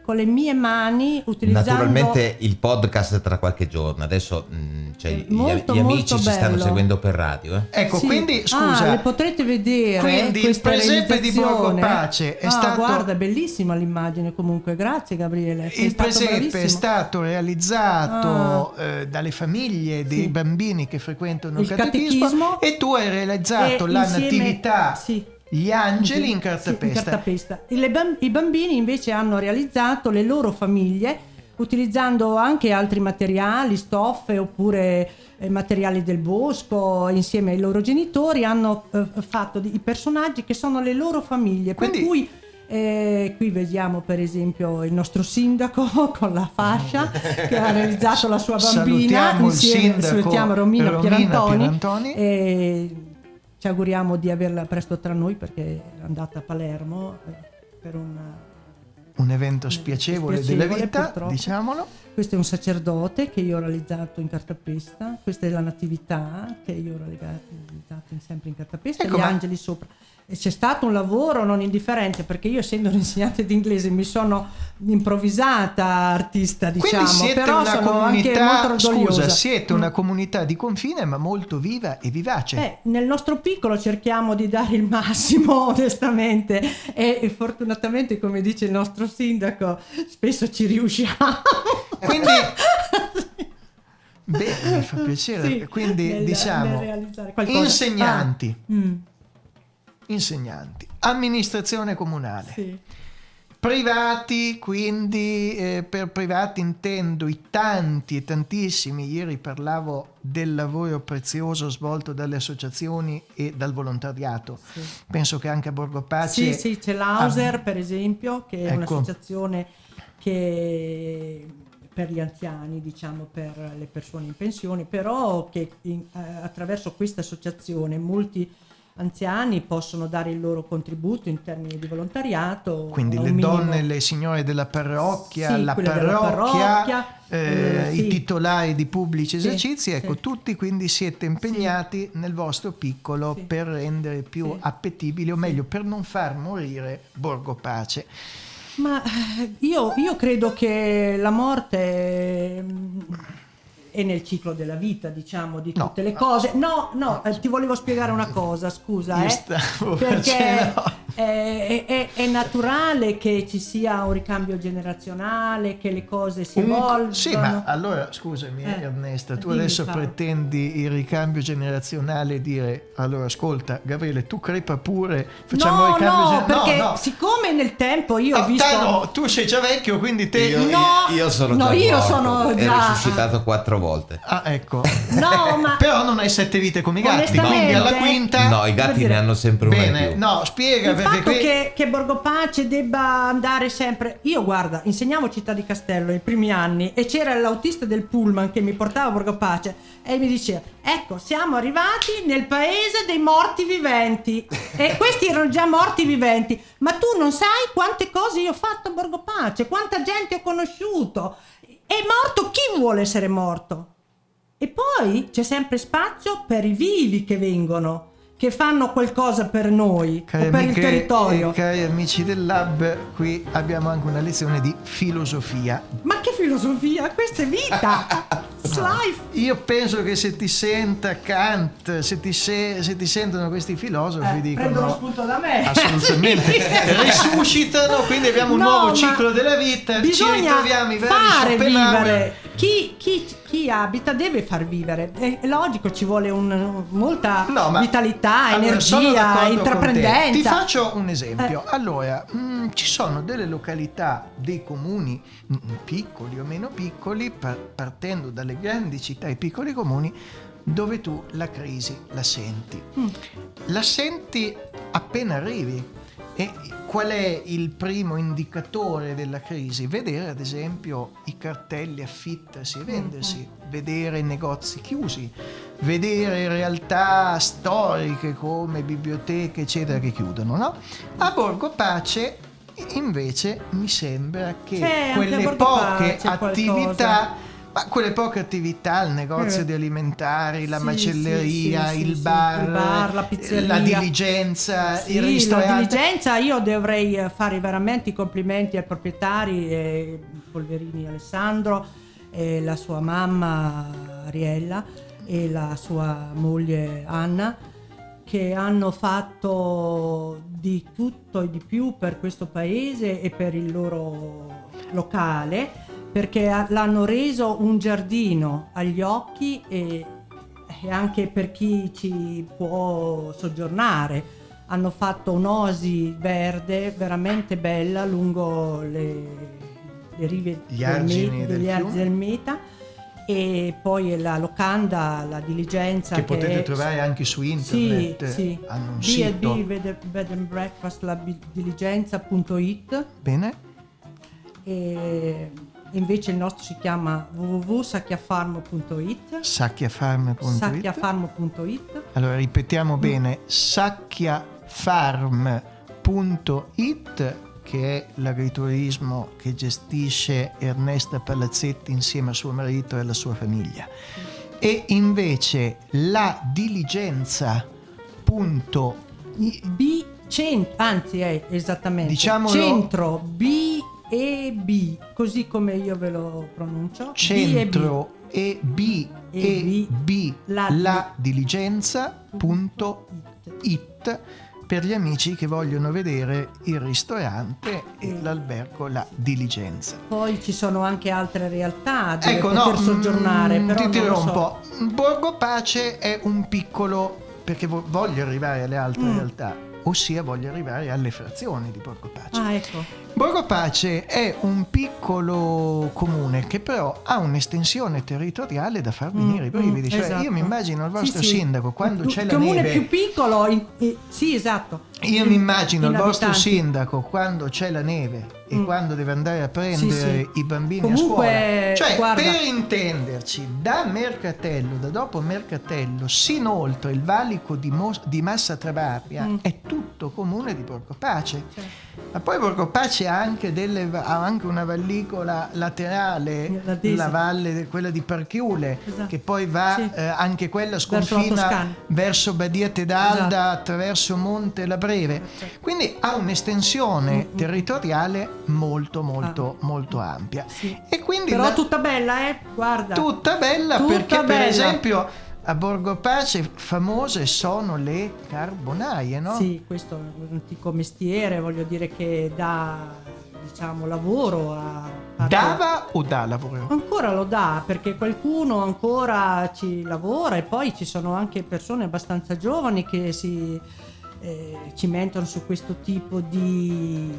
con le mie mani utilizzando Naturalmente il podcast tra qualche giorno, adesso mh, cioè, gli- molto, gli, amici molto ci stanno seguendo per radio. eh. Ecco, Sì. quindi Ah, scusa, le potrete vedere quindi il questa presepe di Borgo. Pace è Ah, stato guarda, è bellissima l'immagine comunque. Grazie Gabriele. il stato presepe è bravissimo. stato realizzato eh, dalle famiglie dei Sì. bambini che frequentano il, Il catechismo, catechismo e tu hai realizzato E la insieme- natività sì. Gli angeli Sì, in sì, cartapesta. cartapesta. E le bam- I bambini invece hanno realizzato le loro famiglie utilizzando anche altri materiali, stoffe oppure eh, materiali del bosco insieme ai loro genitori hanno eh, fatto i personaggi che sono le loro famiglie Quindi- per cui eh, qui vediamo per esempio il nostro sindaco <laughs> con la fascia che ha realizzato la sua bambina Salutiamo il insieme sindaco salutiamo Romina, Romina Pierantoni, Pierantoni. e ci auguriamo di averla presto tra noi perché è andata a Palermo eh, per un Un evento spiacevole, spiacevole, della vita, purtroppo. diciamolo. questo è un sacerdote che io ho realizzato in cartapesta, questa è la natività che io ho realizzato sempre in cartapesta, Ecco, gli angeli sopra. C'è stato un lavoro non indifferente perché io essendo un'insegnante di inglese mi sono improvvisata artista diciamo, Quindi siete però una sono anche molto comunità, orgogliosa. scusa, siete Mm. una comunità di confine ma molto viva e vivace. Eh, nel nostro piccolo cerchiamo di dare il massimo, <laughs> onestamente, e, e fortunatamente, come dice il nostro sindaco, spesso ci riusciamo. Quindi, <laughs> beh, mi fa piacere. Sì, Quindi, nel- diciamo, nel insegnanti, Ah, mm, insegnanti, amministrazione comunale. sì. Privati, quindi eh, per privati intendo i tanti e tantissimi, ieri parlavo del lavoro prezioso svolto dalle associazioni e dal volontariato. Sì. Penso che anche a Borgo Pace Sì, sì, c'è l'Auser, per esempio, che è Ecco. un'associazione che per gli anziani, diciamo, per le persone in pensione, però che in- eh, attraverso questa associazione molti anziani possono dare il loro contributo in termini di volontariato. Quindi le minimo- donne, le signore della parrocchia, Sì, la parrocchia, parrocchia, eh, eh, i sì. titolari di pubblici Sì, esercizi, ecco, sì. tutti quindi siete impegnati nel vostro piccolo per rendere più appetibile, o meglio, per non far morire Borgo Pace. Ma eh, io, io credo che la morte è nel ciclo della vita, diciamo, di No. tutte le cose. No, no, eh, ti volevo spiegare una cosa, scusa, eh, perché facendo- è, è- è naturale che ci sia un ricambio generazionale, che le cose si Un- evolvano. sì, ma allora scusami Eh, Ernesta, tu adesso Paolo. pretendi il ricambio generazionale e dire allora ascolta Gabriele tu crepa pure, facciamo il No, ricambio no, generazionale. perché no, no. siccome nel tempo io ho No, visto... te no, tu sei già vecchio quindi te... Io, No, io sono no, già io morto sono già- risuscitato quattro volte. Ah ecco. No, ma... Però non hai sette vite come i gatti, Onestamente- quindi alla quinta... No, i gatti dire- ne hanno sempre una Bene, più. no, spiega Il perché fatto qui... che, che Borgo Pace debba andare sempre. Io, guarda, insegnavo Città di Castello i primi anni e c'era l'autista del pullman che mi portava a Borgo Pace e mi diceva: Ecco, siamo arrivati nel paese dei morti viventi. e <laughs> questi erano già morti viventi. Ma tu non sai quante cose io ho fatto a Borgo Pace, quanta gente ho conosciuto. È morto chi vuole essere morto? E poi c'è sempre spazio per i vivi che vengono, che fanno qualcosa per noi Cari o per amiche il territorio. e cari amici del lab, qui abbiamo anche una lezione di filosofia. Ma che filosofia? Questa è vita! <laughs> Io penso che se ti senta Kant, se ti, se- se ti sentono questi filosofi, Eh, dicono prendono spunto da me. assolutamente <laughs> risuscitano, quindi abbiamo un No, nuovo ciclo della vita, ci ritroviamo i vari fare Schopenhauer. vivere. Chi, chi- chi abita deve far vivere. È, logico, ci vuole un- molta No, ma- vitalità, Allora, energia, intraprendenza. Ti faccio un esempio. Eh. Allora, mh, ci sono delle località, dei comuni mh, piccoli o meno piccoli, par- partendo dalle grandi città e piccoli comuni, dove tu la crisi la senti. Mm. La senti appena arrivi. E qual è il primo indicatore della crisi? Vedere ad esempio i cartelli affittarsi e vendersi, vedere negozi chiusi, vedere realtà storiche come biblioteche eccetera che chiudono. No? A Borgo Pace invece mi sembra che C'è quelle poche attività Ma quelle poche attività, il negozio Eh. di alimentari, la Sì, macelleria, sì, sì, il, bar, il bar, la eh, pizzeria. la diligenza, il la ristorante. diligenza io dovrei eh, fare veramente i complimenti ai proprietari, eh, Polverini Alessandro, e la sua mamma Ariella e la sua moglie Anna che hanno fatto di tutto e di più per questo paese e per il loro locale perché ha- l'hanno reso un giardino agli occhi e, e anche per chi ci può soggiornare. Hanno fatto un'osi verde veramente bella lungo le, le rive Gli del argini del fiume. del Meta e poi la locanda, la diligenza che potete è- trovare anche su sì, internet. sì. Hanno un B&B sito. bed, bed and breakfast la diligenza.it Bene. e invece il nostro si chiama www.sacchiafarmo.it Sacchiafarm.it. sacchiafarmo.it Allora ripetiamo Mm. bene, sacchiafarm.it che è l'agriturismo che gestisce Ernesta Palazzetti insieme a suo marito e alla sua famiglia. E invece la diligenza.it B cent- anzi è esattamente Diciamolo- centro B e B così come io ve lo pronuncio centro e B e B La diligenza.it per gli amici che vogliono vedere il ristorante e l'albergo La Diligenza. poi ci sono anche altre realtà dove Ecco, poter no, soggiornare mm, però ti un so. po'. Borgo Pace è un piccolo, perché vo- voglio arrivare alle altre Mm. realtà, ossia voglio arrivare alle frazioni di Borgo Pace. ah ecco Borgo Pace è un piccolo comune che però ha un'estensione territoriale da far venire i brividi. Mm, Cioè, esatto. io mi immagino il Sì, vostro sì. sindaco quando Il c'è la comune neve. più piccolo in- eh, sì esatto Io mi immagino il vostro sindaco quando c'è la neve e Mm. quando deve andare a prendere Sì, sì. i bambini Comunque, a scuola. Cioè, guarda- per intenderci, da Mercatello, da dopo Mercatello, sino oltre il valico di, Mos- di Massa Trabaria, Mm. è tutto comune di Borgo Pace. Ma poi Borgo Pace ha anche, delle, anche una vallicola laterale, La valle, quella di Parchiule, Esatto. che poi va Sì. eh, anche quella Verso la sconfina Toscana. verso Badia Tedalda Esatto. attraverso Monte la Breve. Quindi ha un'estensione Mm, territoriale molto molto molto ampia. E Ah. però la- tutta bella eh guarda tutta bella Tutta perché per bella. esempio a Borgo Pace famose sono le carbonaie, no? Sì, questo è un antico mestiere, voglio dire che dà diciamo lavoro a a- Dava o dà lavoro? Ancora lo dà perché qualcuno ancora ci lavora e poi ci sono anche persone abbastanza giovani che si eh, cimentano su questo tipo di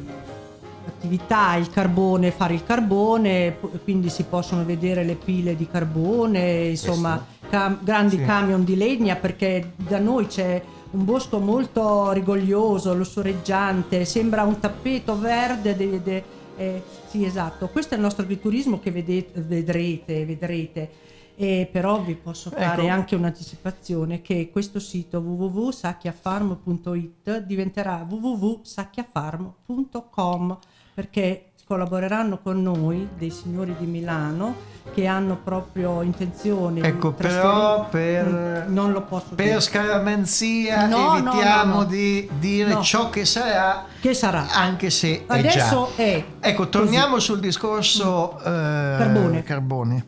attività, il carbone, fare il carbone, quindi si possono vedere le pile di carbone, insomma cam- grandi Sì. camion di legna perché da noi c'è un bosco molto rigoglioso, lussureggiante, sembra un tappeto verde. de- de- eh, sì, esatto, questo è il nostro agriturismo che vedete- vedrete, vedrete. E però vi posso fare Ecco. anche un'anticipazione che questo sito www.sacchiafarm.it diventerà www.sacchiafarm.com perché collaboreranno con noi dei signori di Milano che hanno proprio intenzione Ecco, però per, Mm, non lo posso per dire. scaramanzia No, evitiamo no, no. di dire ciò che sarà, che sarà anche se è Adesso già. è Ecco, torniamo sul discorso eh, Carbone. carbone.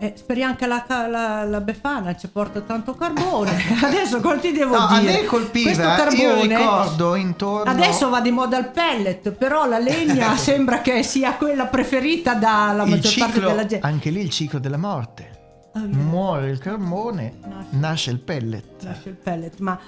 Eh, speriamo che la, la, la Befana ci porta tanto carbone. <laughs> <laughs> Adesso cosa ti devo No, a dire? me colpiva, Questo io carbone ricordo intorno... Adesso va di moda il pellet, però la legna <laughs> sembra che sia quella preferita dalla il maggior parte ciclo, della gente. anche lì il ciclo della morte. Ah, vero. Muore il carbone, nasce il pellet. Nasce il pellet, ma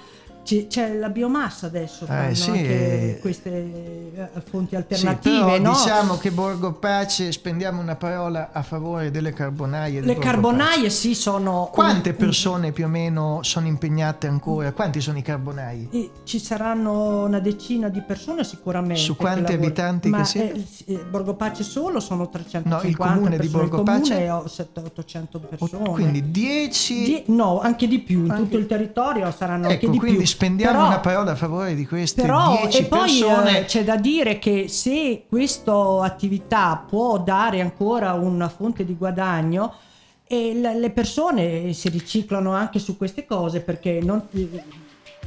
c'è, la biomassa adesso, fanno sì, anche eh. queste eh, fonti Sì, alternative, però no? diciamo che Borgo Pace spendiamo una parola a favore delle carbonaie. di Le carbonaie sì sono... Quante un- persone più o meno sono impegnate ancora? Quanti sono i carbonai? Ci saranno una decina di persone sicuramente. Su quanti abitanti Ma che siete? eh, sì, eh, Borgo Pace solo sono 350 No, il comune di. Borgo Pace? Il comune è 800 persone. Quindi 10... Die- no, anche di più, in Anche- tutto il territorio saranno anche Ecco, di quindi più. Spendiamo Però- una parola a favore di queste Però 10 e poi persone. eh, c'è da dire che se questa attività può dare ancora una fonte di guadagno, e le persone si riciclano anche su queste cose perché non-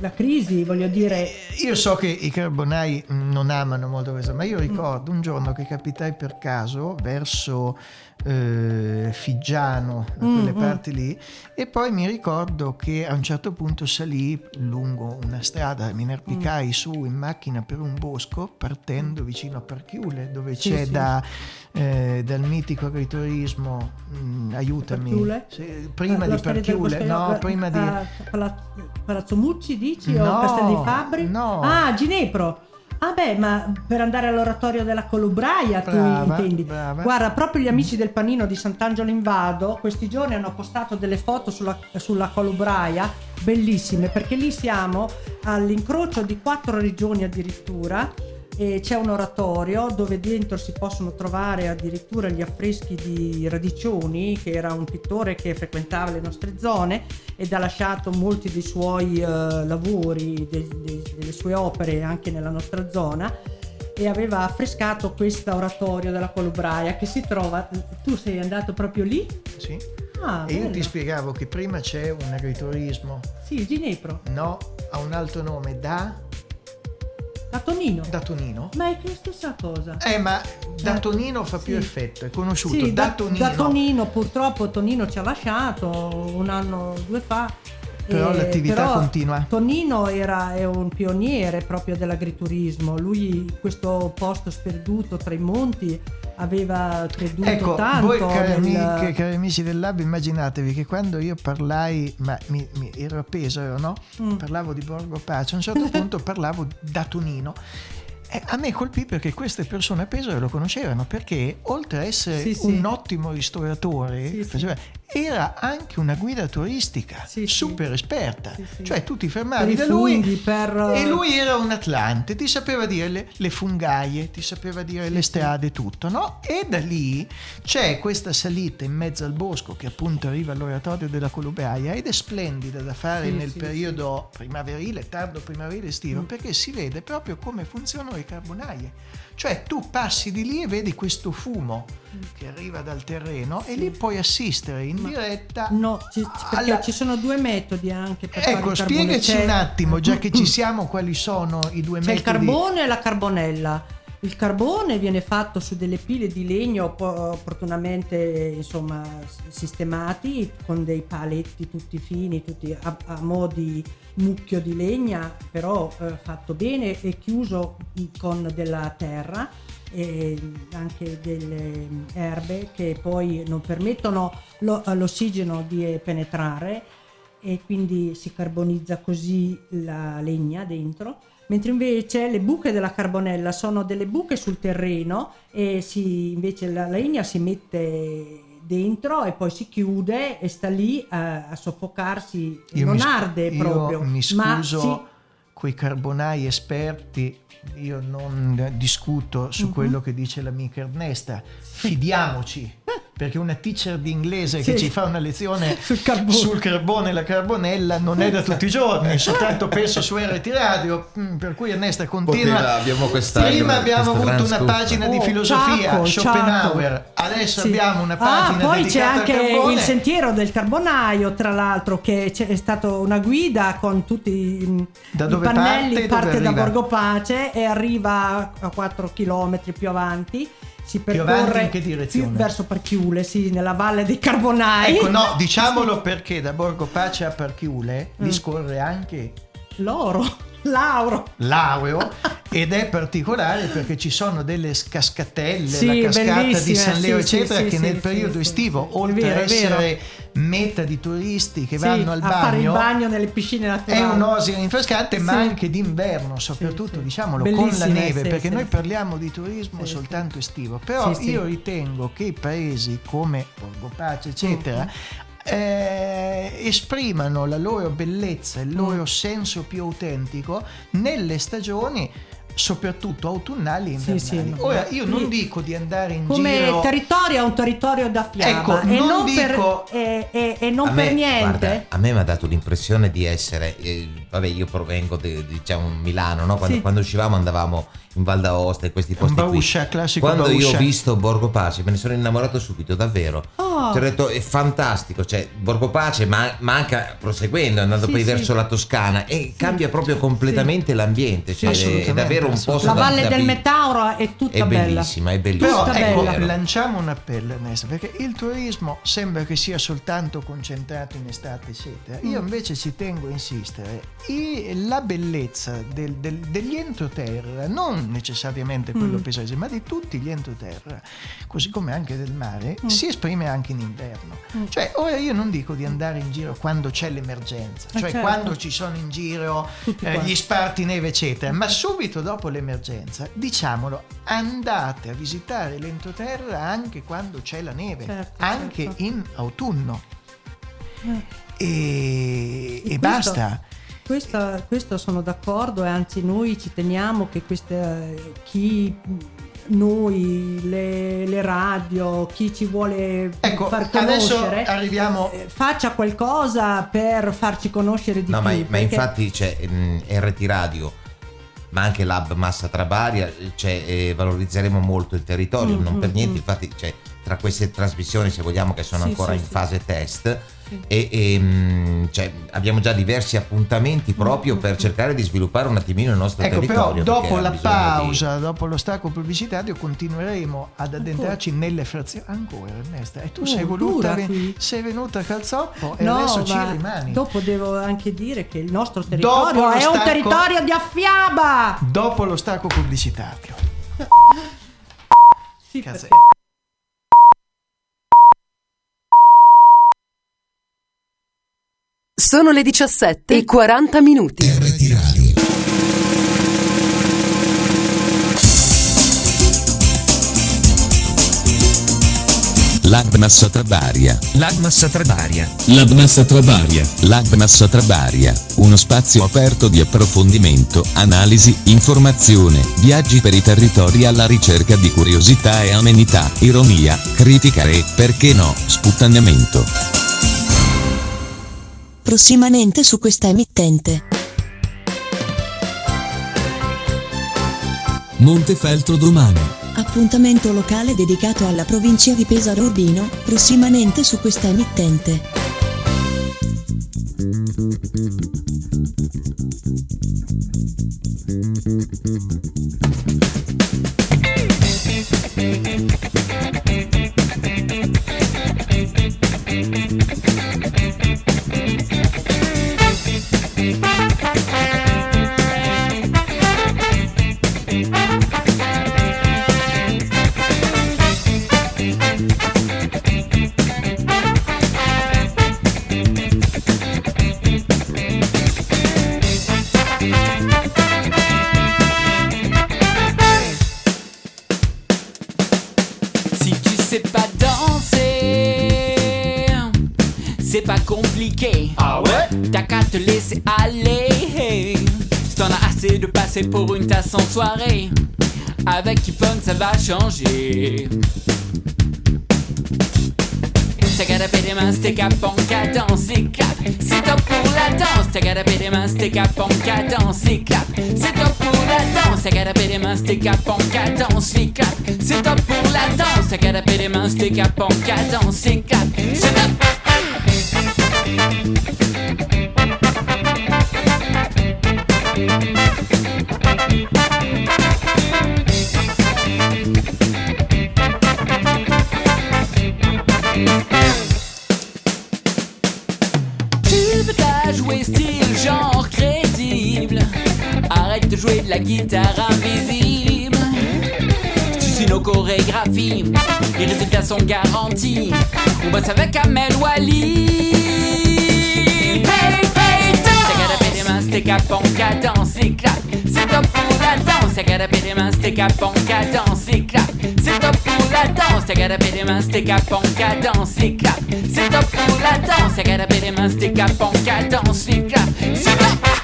la crisi, voglio dire, Io so che i carbonai non amano molto questo, ma io ricordo un giorno che capitai per caso verso eh, Figgiano, da Mm, quelle mm. parti lì, e poi mi ricordo che a un certo punto salì lungo una strada, mi inerpicai Mm. su in macchina per un bosco partendo vicino a Parchiule, dove Sì, c'è sì. da, eh, dal mitico agriturismo, mh, aiutami, Parchiule? Sì, prima Eh, lo di Parchiule, no, eh, prima di... a Pala- Palazzo Mucci dici No, o Castel di Fabri? no. Ah, Ginepro. Ah beh, ma per andare all'oratorio della Colubraia Brava, tu intendi? brava. Guarda, proprio gli amici del panino di Sant'Angelo in Vado questi giorni hanno postato delle foto sulla, sulla Colubraia bellissime perché lì siamo all'incrocio di quattro regioni addirittura c'è un oratorio dove dentro si possono trovare addirittura gli affreschi di Radiccioni che era un pittore che frequentava le nostre zone ed ha lasciato molti dei suoi eh, lavori, de- de- delle sue opere anche nella nostra zona e aveva affrescato questo oratorio della Colubraia che si trova tu sei andato proprio lì? Sì. Ah, e io bello. ti spiegavo che prima c'è un agriturismo, Sì, Ginepro, no, ha un altro nome, da, da Tonino. da Tonino. Ma è la stessa cosa. Eh, ma da Tonino fa più sì. effetto, è conosciuto. Sì, da, da, Tonino. da Tonino, purtroppo Tonino ci ha lasciato un anno, due fa. Però Eh, l'attività però continua. Tonino era, è un pioniere proprio dell'agriturismo. Lui, questo posto sperduto tra i monti, aveva creduto Ecco, tanto. voi cari, nel- amiche, cari amici del Lab, immaginatevi che quando io parlai, ma mi, mi- ero a Pesaro, no? Mm. Parlavo di Borgo Pace, a un certo <laughs> punto parlavo da Tonino. E a me colpì perché queste persone a Pesaro lo conoscevano, perché oltre a essere Sì, sì. un ottimo ristoratore, sì. faceva- era anche una guida turistica, super esperta. sì. Cioè tu ti Per fermavi i da lui funghi, per- e lui era un atlante, ti sapeva dire le, le fungaie, ti sapeva dire le strade, tutto, no? E da lì c'è questa salita in mezzo al bosco che appunto arriva all'oratorio della Colubraia ed è splendida da fare Sì, nel sì, periodo primaverile, tardo primaverile estivo, perché si vede proprio come funzionano le carbonaie. Cioè tu passi di lì e vedi questo fumo che arriva dal terreno e lì puoi assistere in diretta No, ci- perché ci sono due metodi anche per Ecco, spiegaci C'è- un attimo, già che ci <coughs> siamo, quali sono i due C'è metodi. il carbone e la carbonella. Il carbone viene fatto su delle pile di legno po- opportunamente insomma, sistemati con dei paletti tutti fini, tutti a, a mo' di mucchio di legna, però eh, fatto bene e chiuso con della terra e anche delle erbe che poi non permettono lo- all'ossigeno di penetrare e quindi si carbonizza così la legna dentro, mentre invece le buche della carbonella sono delle buche sul terreno e si, invece la legna si mette dentro e poi si chiude e sta lì a, a soffocarsi, Io non mi arde io proprio, mi scuso si- coi carbonai esperti, io non discuto su Mhm. quello che dice l'amica Ernesta, fidiamoci. Perché una teacher di inglese che Sì. ci fa una lezione <laughs> Sul carbone. sul carbone e la carbonella non è da tutti i giorni, <laughs> soltanto penso su RT Radio, mm, per cui Ernesta continua. Poteva- abbiamo questa- Prima abbiamo avuto una scoop. pagina di Oh, filosofia, Ciacco, Schopenhauer, Ciacco. adesso Sì. abbiamo una pagina ah, poi c'è anche il sentiero del carbonaio, tra l'altro, che è stata una guida con tutti i, Da i dove pannelli, parte? parte, Dove da? Borgo Pace e arriva a 4 km più avanti. Si percorre in che direzione? più verso Parchiule, sì, nella valle dei Carbonai. Ecco, no, <laughs> diciamolo perché da Borgo Pace a Parchiule Mm. discorre anche L'oro, l'auro. l'Aureo ed è particolare perché ci sono delle cascatelle, Sì, la cascata di San Leo, sì, eccetera, sì, che nel periodo estivo, oltre vero, a essere meta di turisti che vanno al a fare il bagno, bagno nelle piscine naturali. è un'oasi rinfrescante, ma anche d'inverno, soprattutto diciamolo con la neve, perché noi parliamo di turismo soltanto estivo. Però io ritengo che i paesi come Borgo Pace, eccetera, Mm-hmm. Eh, esprimano la loro bellezza, il Mm. loro senso più autentico nelle stagioni soprattutto autunnali e Sì, invernali. sì. Ora io non Sì. dico di andare in Come giro territorio è un territorio da fiaba Ecco, e non non, dico- per, e, e- e non a per me, niente. guarda, a me mi ha dato l'impressione di essere, eh, vabbè io provengo da diciamo Milano, no? quando, Sì. quando uscivamo andavamo in Val d'Aosta e questi posti Bauscia, qui. classico Quando io ho Bauscia. visto Borgo Pace me ne sono innamorato subito, davvero. Oh. Ti ho detto è fantastico, cioè Borgo Pace ma, ma anche proseguendo, andando Sì, poi sì. verso la Toscana e cambia proprio completamente l'ambiente, cioè è, davvero un posto La da- valle da del vi- Metauro è tutta È bella. bellissima, è bellissima. Però ecco, bella. lanciamo un appello Ernesto, perché il turismo sembra che sia soltanto concentrato in estate e seta. Io Mm. invece ci tengo a insistere. I- la bellezza del- del- degli entroterra, non necessariamente quello Mm. pesese, ma di tutti gli entroterra, così come anche del mare, Mm. si esprime anche in inverno. Mm. Cioè, ora io non dico di andare in giro quando c'è l'emergenza, cioè certo. quando ci sono in giro eh, gli sparti neve, eccetera, ma subito dopo l'emergenza, diciamolo, andate a visitare l'entroterra anche quando c'è la neve, Certo, anche certo. in autunno. Eh. E, e questo- basta. Questa- questo sono d'accordo e anzi noi ci teniamo che queste, chi noi, le, le radio, chi ci vuole Ecco, far conoscere, arriviamo eh, faccia qualcosa per farci conoscere di No, più. ma, ma perché- infatti c'è mm, RT Radio, ma anche l'Hub Massa Trabaria, cioè, eh, valorizzeremo molto il territorio, Mm, non per mm, niente, mm. infatti cioè, tra queste trasmissioni, se vogliamo, che sono Sì, ancora sì, in sì. fase test, Sì. e, e, mm, cioè, abbiamo già diversi appuntamenti proprio per cercare di sviluppare un attimino il nostro Mm, Ecco, però territorio. dopo perché ha la bisogno di- pausa, dopo lo stacco pubblicitario, continueremo ad addentrarci nelle frazioni. Ancora, Ernesto, e tu Oh, sei voluta, sei venuta a calzoppo e No, adesso ci ma rimani. dopo devo anche dire che il nostro territorio lo è un stacco- territorio di affiaba. Dopo lo stacco pubblicitario. Sì, Cazzo. perché- Sono le 17 e 40 minuti. L'Agmassa Trabaria. L'Agmassa Trabaria. L'Agmassa Trabaria. L'Agmassa Trabaria. Uno spazio aperto di approfondimento, analisi, informazione, viaggi per i territori alla ricerca di curiosità e amenità, ironia, critica e, perché no, sputtanamento. Prossimamente su questa emittente. Montefeltro domani. Appuntamento locale dedicato alla provincia di Pesaro Urbino, prossimamente su questa emittente. Si passer pour une tasse en soirée, avec Kipon ça va changer. C'est top pour la danse. C'est top pour la danse. C'est top pour la danse. C'est top. La guitare invisible. Tu suis nos chorégraphies Les résultats sont garantis. On bosse avec Amel Wally. Hey, hey, danse! Des mains, stick up en cadence, éclate C'est top pour la danse. Taper des mains, stick up en cadence, éclate C'est top pour la danse. Taper des mains, stick up en cadence, éclate C'est top pour la danse. Taper des mains, stick up en cadence, éclate C'est top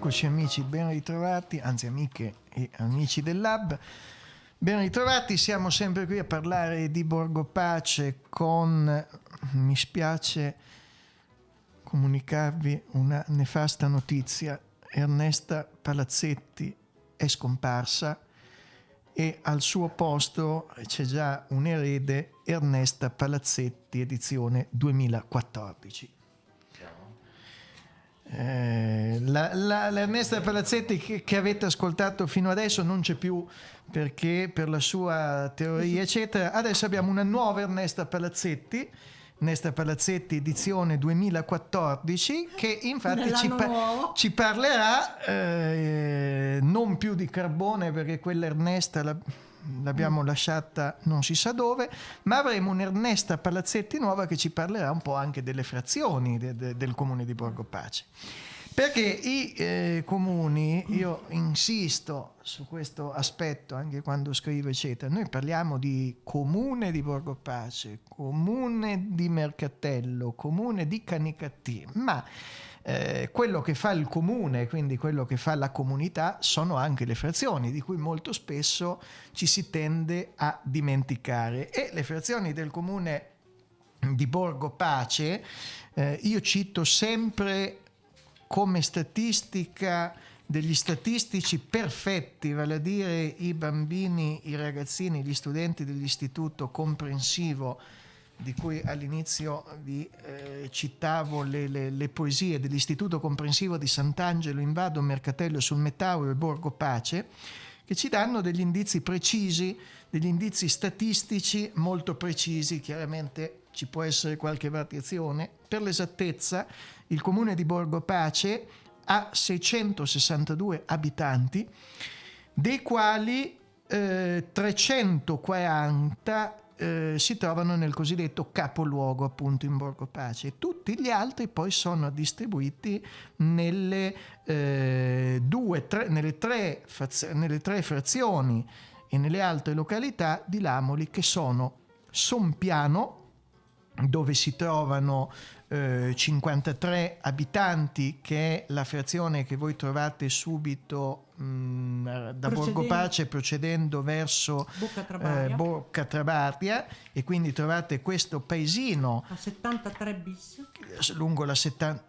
Eccoci amici, ben ritrovati, anzi amiche e amici del Lab. Ben ritrovati, siamo sempre qui a parlare di Borgo Pace con, mi spiace comunicarvi una nefasta notizia, Ernesta Palazzetti è scomparsa e al suo posto c'è già un erede, Ernesta Palazzetti edizione 2014. Eh, la, la, l'Ernesta Palazzetti che, che, avete ascoltato fino adesso non c'è più perché per la sua teoria eccetera. Adesso abbiamo una nuova Ernesta Palazzetti Nesta Palazzetti edizione 2014 che infatti ci, par- ci, parlerà eh, non più di carbone perché quella Ernesta la- l'abbiamo lasciata non si sa dove, ma avremo un'Ernesta Palazzetti nuova che ci parlerà un po' anche delle frazioni de- de- del comune di Borgo Pace. Perché i eh, comuni, io insisto su questo aspetto anche quando scrivo eccetera, noi parliamo di comune di Borgo Pace, comune di Mercatello, comune di Canicattì, ma eh, quello che fa il comune, quindi quello che fa la comunità, sono anche le frazioni, di cui molto spesso ci si tende a dimenticare. E le frazioni del comune di Borgo Pace, eh, io cito sempre come statistica degli statistici perfetti, vale a dire i bambini, i ragazzini, gli studenti dell'istituto comprensivo di cui all'inizio vi eh, citavo le, le- le poesie dell'Istituto Comprensivo di Sant'Angelo in Vado, Mercatello sul Mettauro e Borgo Pace, che ci danno degli indizi precisi, degli indizi statistici molto precisi, chiaramente ci può essere qualche variazione. Per l'esattezza, il comune di Borgo Pace ha 662 abitanti, dei quali eh, 340 eh, si trovano nel cosiddetto capoluogo appunto in Borgo Pace. Tutti gli altri poi sono distribuiti nelle, eh, due, tre, nelle, tre, faz- nelle tre frazioni e nelle altre località di Lamoli che sono Sompiano, dove si trovano eh, 53 abitanti, che è la frazione che voi trovate subito mh, da Borgo Pace procedendo verso Bocca Trabaria. eh, Bocca Trabaria e quindi trovate questo paesino A 73 bis. lungo la 70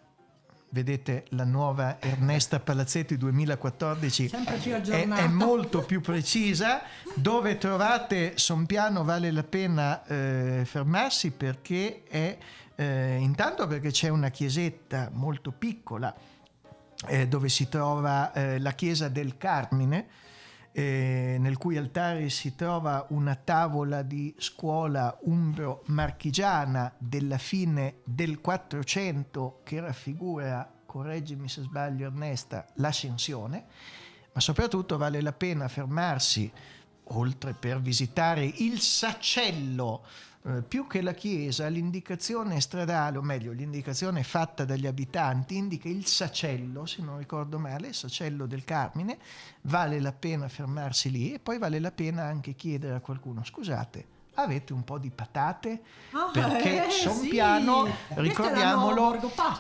vedete la nuova Ernesta Palazzetti 2014 Sempre più è, è molto più precisa dove trovate Sompiano vale la pena eh, fermarsi perché è eh, intanto perché c'è una chiesetta molto piccola eh, dove si trova eh, la chiesa del Carmine eh, nel cui altare si trova una tavola di scuola umbro-marchigiana della fine del 400 che raffigura, correggimi se sbaglio Ernesta, l'ascensione, ma soprattutto vale la pena fermarsi, oltre per visitare il sacello, eh, più che la chiesa, l'indicazione stradale, o meglio, l'indicazione fatta dagli abitanti indica il sacello, se non ricordo male, il sacello del Carmine, vale la pena fermarsi lì e poi vale la pena anche chiedere a qualcuno, scusate, avete un po' di patate? Ah, Perché eh, Sompiano, sì. Nuova ricordiamolo,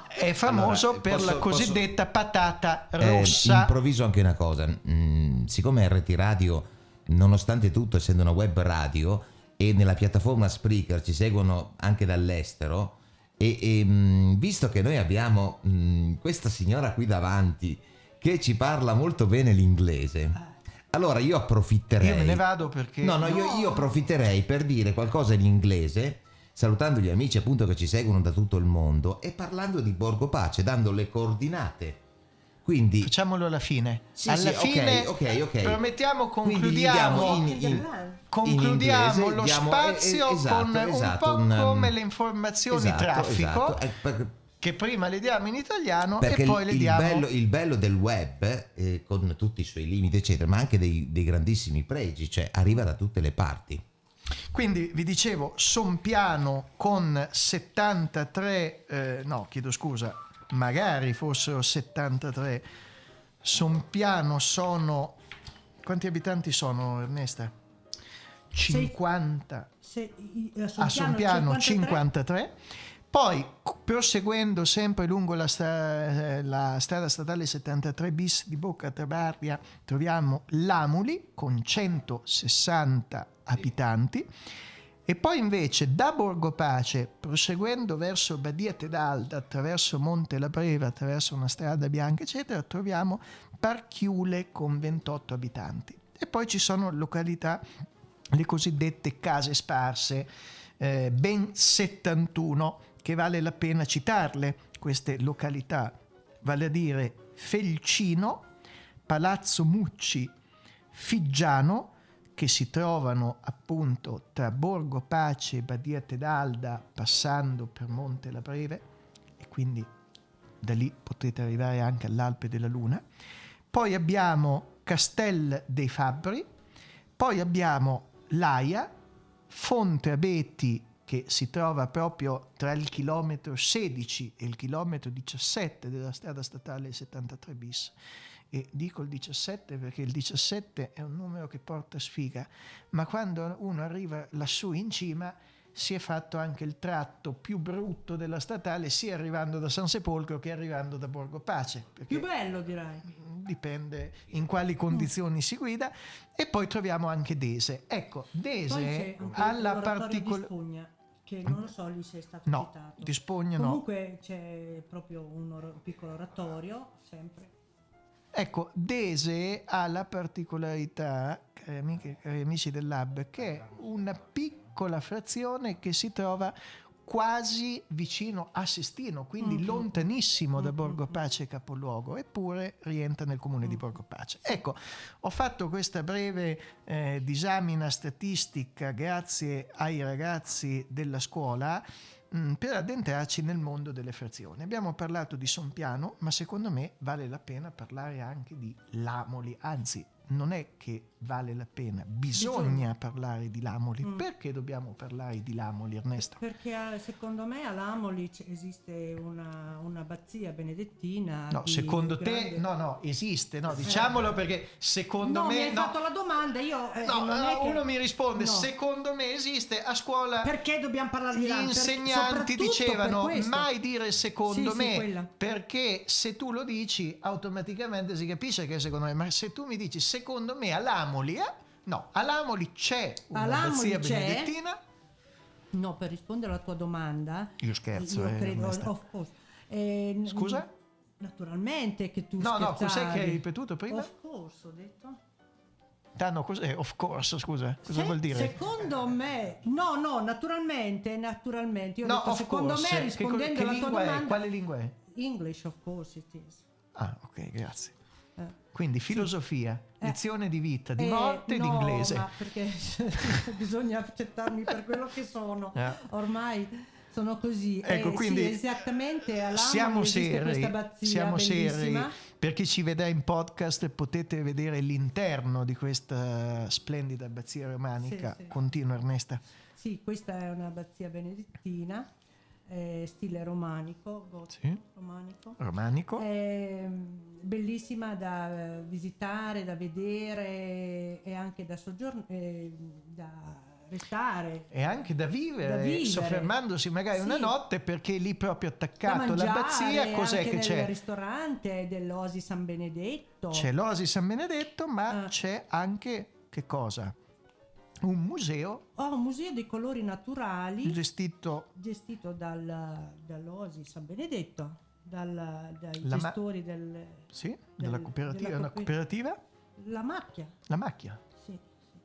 è famoso Allora, per posso- la posso- cosiddetta patata Eh, rossa. improvviso anche una cosa, Mm, siccome RT Radio, nonostante tutto, essendo una web radio e nella piattaforma Spreaker ci seguono anche dall'estero, e, e, mm, visto che noi abbiamo mm, questa signora qui davanti che ci parla molto bene l'inglese, allora io approfitterei. Io me ne vado perché... No, no, io, io approfitterei per dire qualcosa in inglese, salutando gli amici appunto che ci seguono da tutto il mondo e parlando di Borgo Pace, dando le coordinate. Quindi Facciamolo alla fine. Sì, alla sì, fine, ok, ok. promettiamo, concludiamo, diamo in- in- concludiamo in inglese, lo diamo- spazio eh, eh, esatto, con esatto, un po' un, um, come le informazioni esatto, traffico, esatto. Eh, per- che prima le diamo in italiano perché e poi le il diamo... bello, il bello del web, eh, con tutti i suoi limiti, eccetera, ma anche dei, dei grandissimi pregi, cioè arriva da tutte le parti. Quindi vi dicevo, Sompiano con 73, eh, no chiedo scusa, magari fossero 73, Sompiano sono... Quanti abitanti sono Ernesta? 50 Se, eh, a Sompiano 53. 53. Poi, proseguendo sempre lungo la, sta- eh, la strada statale 73 bis di Bocca Trabaria, troviamo Lamuli con 160 abitanti. E poi invece da Borgo Pace, proseguendo verso Badia Tedalda, attraverso Monte La Breva, attraverso una strada bianca, eccetera, troviamo Parchiule con 28 abitanti. E poi ci sono località, le cosiddette case sparse, eh, ben 71, che vale la pena citarle, queste località, vale a dire Felcino, Palazzo Mucci, Figgiano, che si trovano appunto tra Borgo Pace e Badia Tedalda passando per Monte la Breve e quindi da lì potete arrivare anche all'Alpe della Luna. Poi abbiamo Castel dei Fabbri, poi abbiamo Laia, Fonte Abeti che si trova proprio tra il chilometro 16 e il chilometro 17 della strada statale 73 bis. E dico il 17 perché il 17 è un numero che porta sfiga, ma quando uno arriva lassù in cima si è fatto anche il tratto più brutto della statale sia arrivando da San Sepolcro che arrivando da Borgo Pace. Più bello direi. Dipende in quali condizioni si guida. E poi troviamo anche Dese. Ecco, Dese ha la particolare... Che non lo so lì se è stato No, citato. di Spugna no. Comunque c'è proprio un or- piccolo oratorio, sempre. Ecco, Dese ha la particolarità, cari amiche e cari amici del Lab, che è una piccola frazione che si trova quasi vicino a Sestino, quindi Mhm. lontanissimo da Borgo Pace capoluogo, eppure rientra nel comune di Borgo Pace. Ecco, ho fatto questa breve eh, disamina statistica grazie ai ragazzi della scuola mh, per addentrarci nel mondo delle frazioni. Abbiamo parlato di Sompiano, ma secondo me vale la pena parlare anche di Lamoli, anzi non è che vale la pena, bisogna parlare di Lamoli. Mm. Perché dobbiamo parlare di Lamoli, Ernesto? Perché eh, secondo me a Lamoli esiste una, un'abbazia benedettina. No, secondo grande- te, no, no, esiste, no, diciamolo perché secondo no, mi me... hai no. fatto la domanda, io eh, No, non è che- uno mi risponde, No. secondo me esiste a scuola. Perché dobbiamo parlare di Gli Lamoli? Per- insegnanti dicevano mai dire secondo Sì, sì, me, quella. perché se tu lo dici automaticamente si capisce che è secondo me, ma se tu mi dici secondo me a Lamoli, eh? no, a Lamoli c'è una Lamoli abbazia c'è? benedettina. No, per rispondere alla tua domanda, Io scherzo, io eh, credo, of course. Eh, Scusa? Naturalmente che tu No, no, cos'è scherzavi. che hai ripetuto prima? Of course, ho detto. Ah, no, cos'è? Of course, scusa, cosa Se- vuol dire? Secondo me, no, no, naturalmente, naturalmente. Io ho no, detto, secondo course. me, Che rispondendo che alla tua lingua è? domanda, Quale lingua è? English, of course it is. Ah, ok, grazie. Eh. Quindi filosofia, Eh. lezione di vita, di Eh, morte e di no, inglese. ma perché <laughs> bisogna accettarmi per quello che sono. Eh. Ormai sono così. Ecco, Eh, quindi sì, esattamente. Siamo seri, siamo seri. Per chi ci vedrà in podcast potete vedere l'interno di questa splendida abbazia romanica. Sì, sì. Continua Ernesta. Sì, questa è un'abbazia benedettina, eh, stile romanico, gotico, Sì. romanico. Romanico. È mm, bellissima da eh, visitare, da vedere e anche da soggiornare, da restare. E anche da vivere, Da vivere. soffermandosi magari Sì. una notte perché lì proprio attaccato mangiare, all'abbazia cos'è che nel c'è? ristorante dell'Osi San Benedetto. C'è l'Osi San Benedetto, Ah. ma c'è anche che cosa? Un museo Ho un museo dei colori naturali gestito gestito dal, dall'Osi San Benedetto, dal- dai La gestori del, sì, della del- cooperativa, della una cooper- cooperativa? La macchia, La macchia. sì, sì.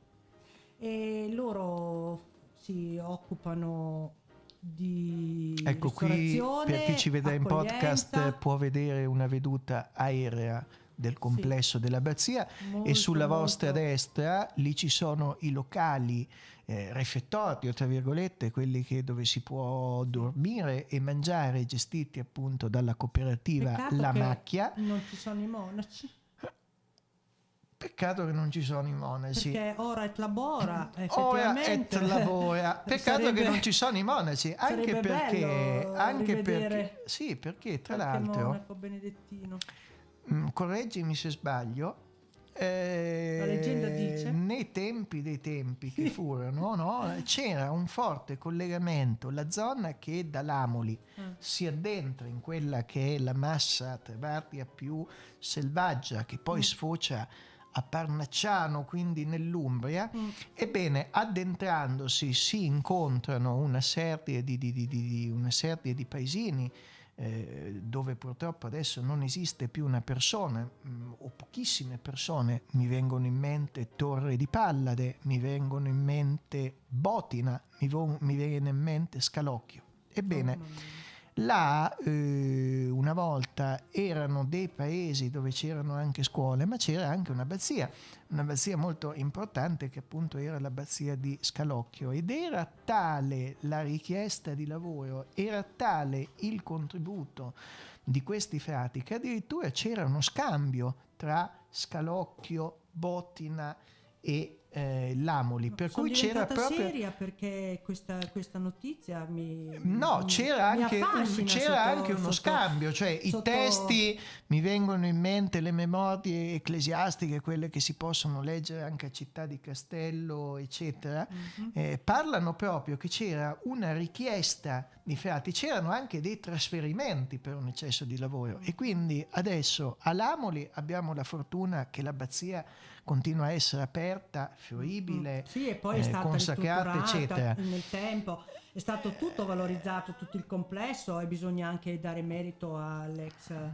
E loro si occupano di Ecco qui per chi ci vedrà in podcast può vedere una veduta aerea del complesso dell'abbazia Molto, e sulla vostra molto. destra lì ci sono i locali eh, refettorio tra virgolette quelli che, dove si può dormire e mangiare gestiti appunto dalla cooperativa Peccato La che Macchia Non ci sono i monaci. peccato che non ci sono i monaci Perché ora et labora, Ora et <laughs> labora. <laughs> Peccato Sarebbe- che non ci sono i monaci, anche perché, anche perché, sì, perché tra l'altro, monaco benedettino. Mm, correggimi se sbaglio, eh, La leggenda dice? nei tempi dei tempi che furono, no, c'era un forte collegamento, la zona che da Lamoli Ah. si addentra in quella che è la massa trebardia più selvaggia, che poi Mm. sfocia a Parnacciano, quindi nell'Umbria, Mm. ebbene addentrandosi si incontrano una serie di, di- di- di- di- una serie di paesini eh, dove purtroppo adesso non esiste più una persona mm, o pochissime persone, mi vengono in mente Torre di Pallade, mi vengono in mente Botina, mi, mi viene in mente Scalocchio. Ebbene, là eh, una volta erano dei paesi dove c'erano anche scuole, ma c'era anche un'abbazia, un'abbazia molto importante che appunto era l'abbazia di Scalocchio ed era tale la richiesta di lavoro, era tale il contributo di questi frati che addirittura c'era uno scambio tra Scalocchio, Botina e eh, Lamoli, per cui c'era proprio... seria perché questa, questa notizia mi No, c'era, anche, c'era anche uno sotto- scambio, cioè i sotto- testi mi vengono in mente le memorie ecclesiastiche, quelle che si possono leggere anche a Città di Castello, eccetera, Mhm. eh, parlano proprio che c'era una richiesta di frati, c'erano anche dei trasferimenti per un eccesso di lavoro e quindi adesso a Lamoli abbiamo la fortuna che l'abbazia continua a essere aperta, fruibile, Sì, e poi è eh, stata consacrata, ristrutturata eccetera. nel tempo, è stato tutto valorizzato, tutto il complesso e bisogna anche dare merito all'ex eh,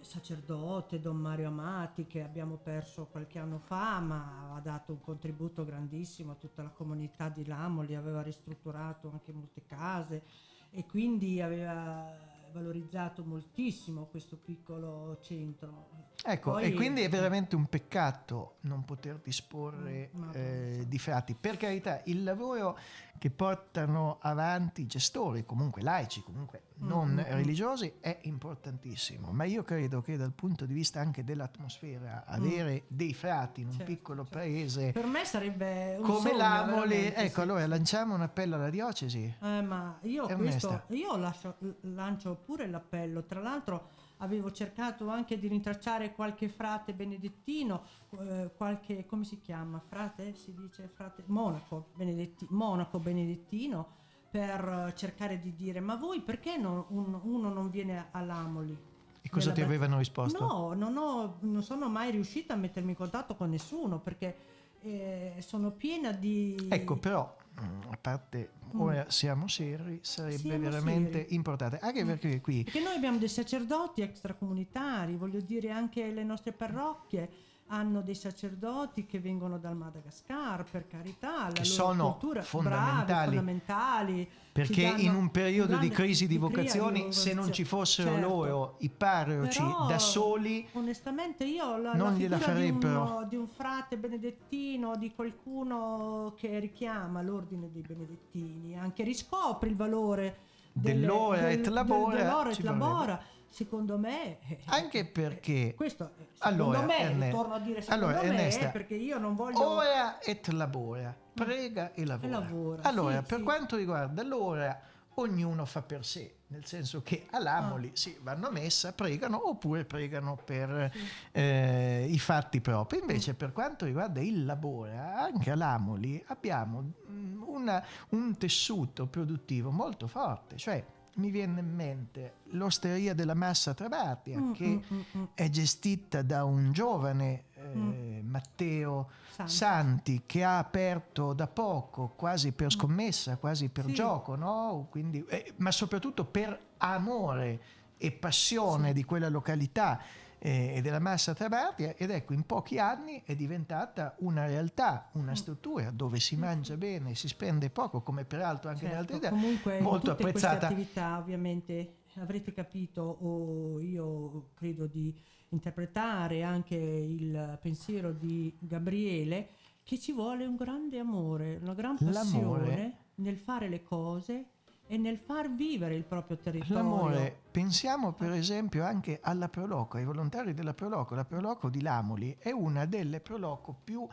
sacerdote Don Mario Amati che abbiamo perso qualche anno fa, ma ha dato un contributo grandissimo a tutta la comunità di Lamoli, aveva ristrutturato anche molte case e quindi aveva valorizzato moltissimo questo piccolo centro. Ecco, Poi- e quindi è veramente un peccato non poter disporre Mm, eh, di frati. Per carità, il lavoro che portano avanti i gestori, comunque laici, comunque non Mm, mm, mm. religiosi, è importantissimo. Ma io credo che dal punto di vista anche dell'atmosfera, avere dei frati in un Mm. Certo, piccolo paese Per me sarebbe un come veramente, ecco, sì. allora lanciamo un appello alla diocesi. Eh, ma io questo io lascio- lancio pure l'appello. Tra l'altro avevo cercato anche di rintracciare qualche frate benedettino, eh, qualche come si chiama? Frate si dice frate monaco benedetti- monaco benedettino per cercare di dire ma voi perché non- un- uno non viene all'Amoli? E cosa ti avevano risposto? No, non, ho- non sono mai riuscita a mettermi in contatto con nessuno perché eh, sono piena di... Ecco, però, a parte Mm. ora siamo seri, sarebbe Siamo veramente seri. importante, anche perché qui Perché noi abbiamo dei sacerdoti extracomunitari, voglio dire anche le nostre parrocchie hanno dei sacerdoti che vengono dal Madagascar, per carità, Che sono cultura, fondamentali. bravi, fondamentali. Perché in un periodo grande- di crisi di cria- vocazioni, se non ci fossero certo. loro, i parroci Però, da soli, onestamente io la, non la gliela figura di, farebbero. uno- di un frate benedettino di qualcuno che richiama l'ordine dei benedettini anche riscopre il valore Dell'ora del- et labora del- dell'ora et labora. Secondo me eh, anche perché questo eh, secondo allora, me Erne- torno a dire secondo allora, me Ernesta, perché io non voglio ora et labora, prega e lavora. E lavora, Allora, sì, per sì. quanto riguarda l'ora, ognuno fa per sé, nel senso che a Lamoli sì, vanno a messa, pregano oppure pregano per eh, i fatti propri. Invece per quanto riguarda il labora, anche a Lamoli abbiamo mm, una- un tessuto produttivo molto forte, cioè mi viene in mente l'osteria della Massa Trabatia Mm, che mm, mm, mm. è gestita da un giovane eh, Matteo Santi. Santi. che ha aperto da poco, quasi per scommessa, quasi per Mm. Sì. gioco, no? Quindi, eh, ma soprattutto per amore e passione di quella località e della Massa Trabatia ed ecco in pochi anni è diventata una realtà, Mm. una struttura dove si mangia bene, si spende poco come peraltro anche in Certo, altre idee, comunque molto in tutte apprezzata. queste attività ovviamente avrete capito o io credo di interpretare anche il pensiero di Gabriele che ci vuole un grande amore, una gran passione nel fare le cose e nel far vivere il proprio territorio. L'amore, pensiamo per esempio anche alla Proloco, ai volontari della Proloco. La Proloco di Lamoli è una delle Proloco più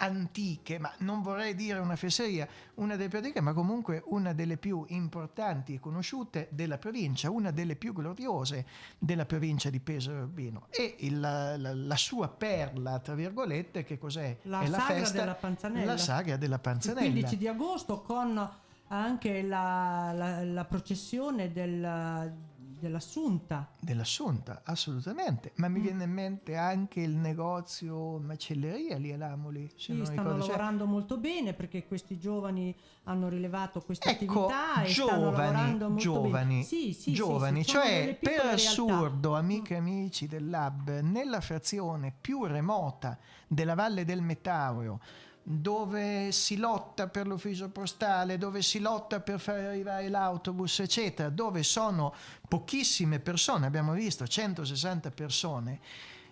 antiche, ma non vorrei dire una fesseria, una delle più antiche, ma comunque una delle più importanti e conosciute della provincia, una delle più gloriose della provincia di Pesaro Urbino. E il- la, la- la sua perla, tra virgolette, che cos'è? La è la sagra festa, della Panzanella. La sagra della il Panzanella. 15 di agosto con anche la, la- la processione del- dell'Assunta. Dell'Assunta, assolutamente. Ma Mm. mi viene in mente anche il negozio macelleria lì a Lamoli. Sì, stanno ricordo. Cioè, lavorando molto bene perché questi giovani hanno rilevato questa Ecco, attività e stanno giovani, lavorando molto giovani, bene. Sì, sì, giovani, sì, cioè per realtà. assurdo, amiche e amici del Lab, nella frazione più remota della Valle del Metauro, dove si lotta per l'ufficio postale, dove si lotta per far arrivare l'autobus, eccetera, dove sono pochissime persone, abbiamo visto 160 persone,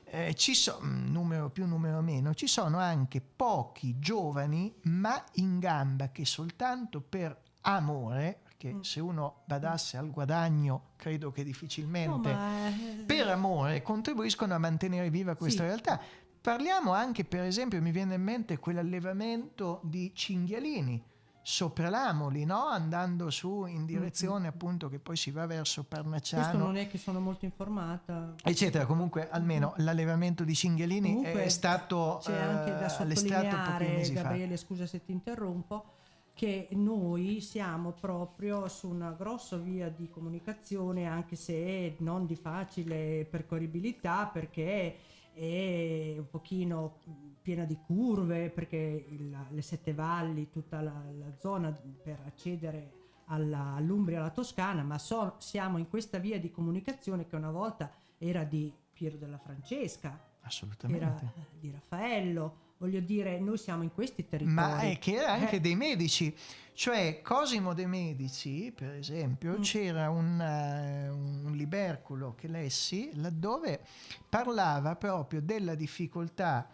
eh, ci sono, numero più, numero meno, ci sono anche pochi giovani ma in gamba che soltanto per amore, perché se uno badasse al guadagno credo che difficilmente, No, ma, eh, per amore contribuiscono a mantenere viva questa Sì. realtà. Parliamo anche, per esempio, mi viene in mente quell'allevamento di cinghialini sopra l'Amoli, no? andando su in direzione appunto che poi si va verso Questo Parnacciano non è che sono molto informata. eccetera. Comunque, almeno l'allevamento di cinghialini Comunque, è stato c'è anche da eh, sottolineare, mesi fa. Gabriele, scusa se ti interrompo, che noi siamo proprio su una grossa via di comunicazione, anche se non di facile percorribilità, perché è un pochino piena di curve, perché il- le Sette Valli, tutta la, la zona per accedere all'Umbria, alla Toscana, ma so- siamo in questa via di comunicazione che una volta era di Piero della Francesca, Assolutamente. era di Raffaello, voglio dire, noi siamo in questi territori. Ma è che era anche Eh, dei medici, cioè Cosimo de' Medici, per esempio, Mm. c'era un, eh, un liberculo che lessi laddove parlava proprio della difficoltà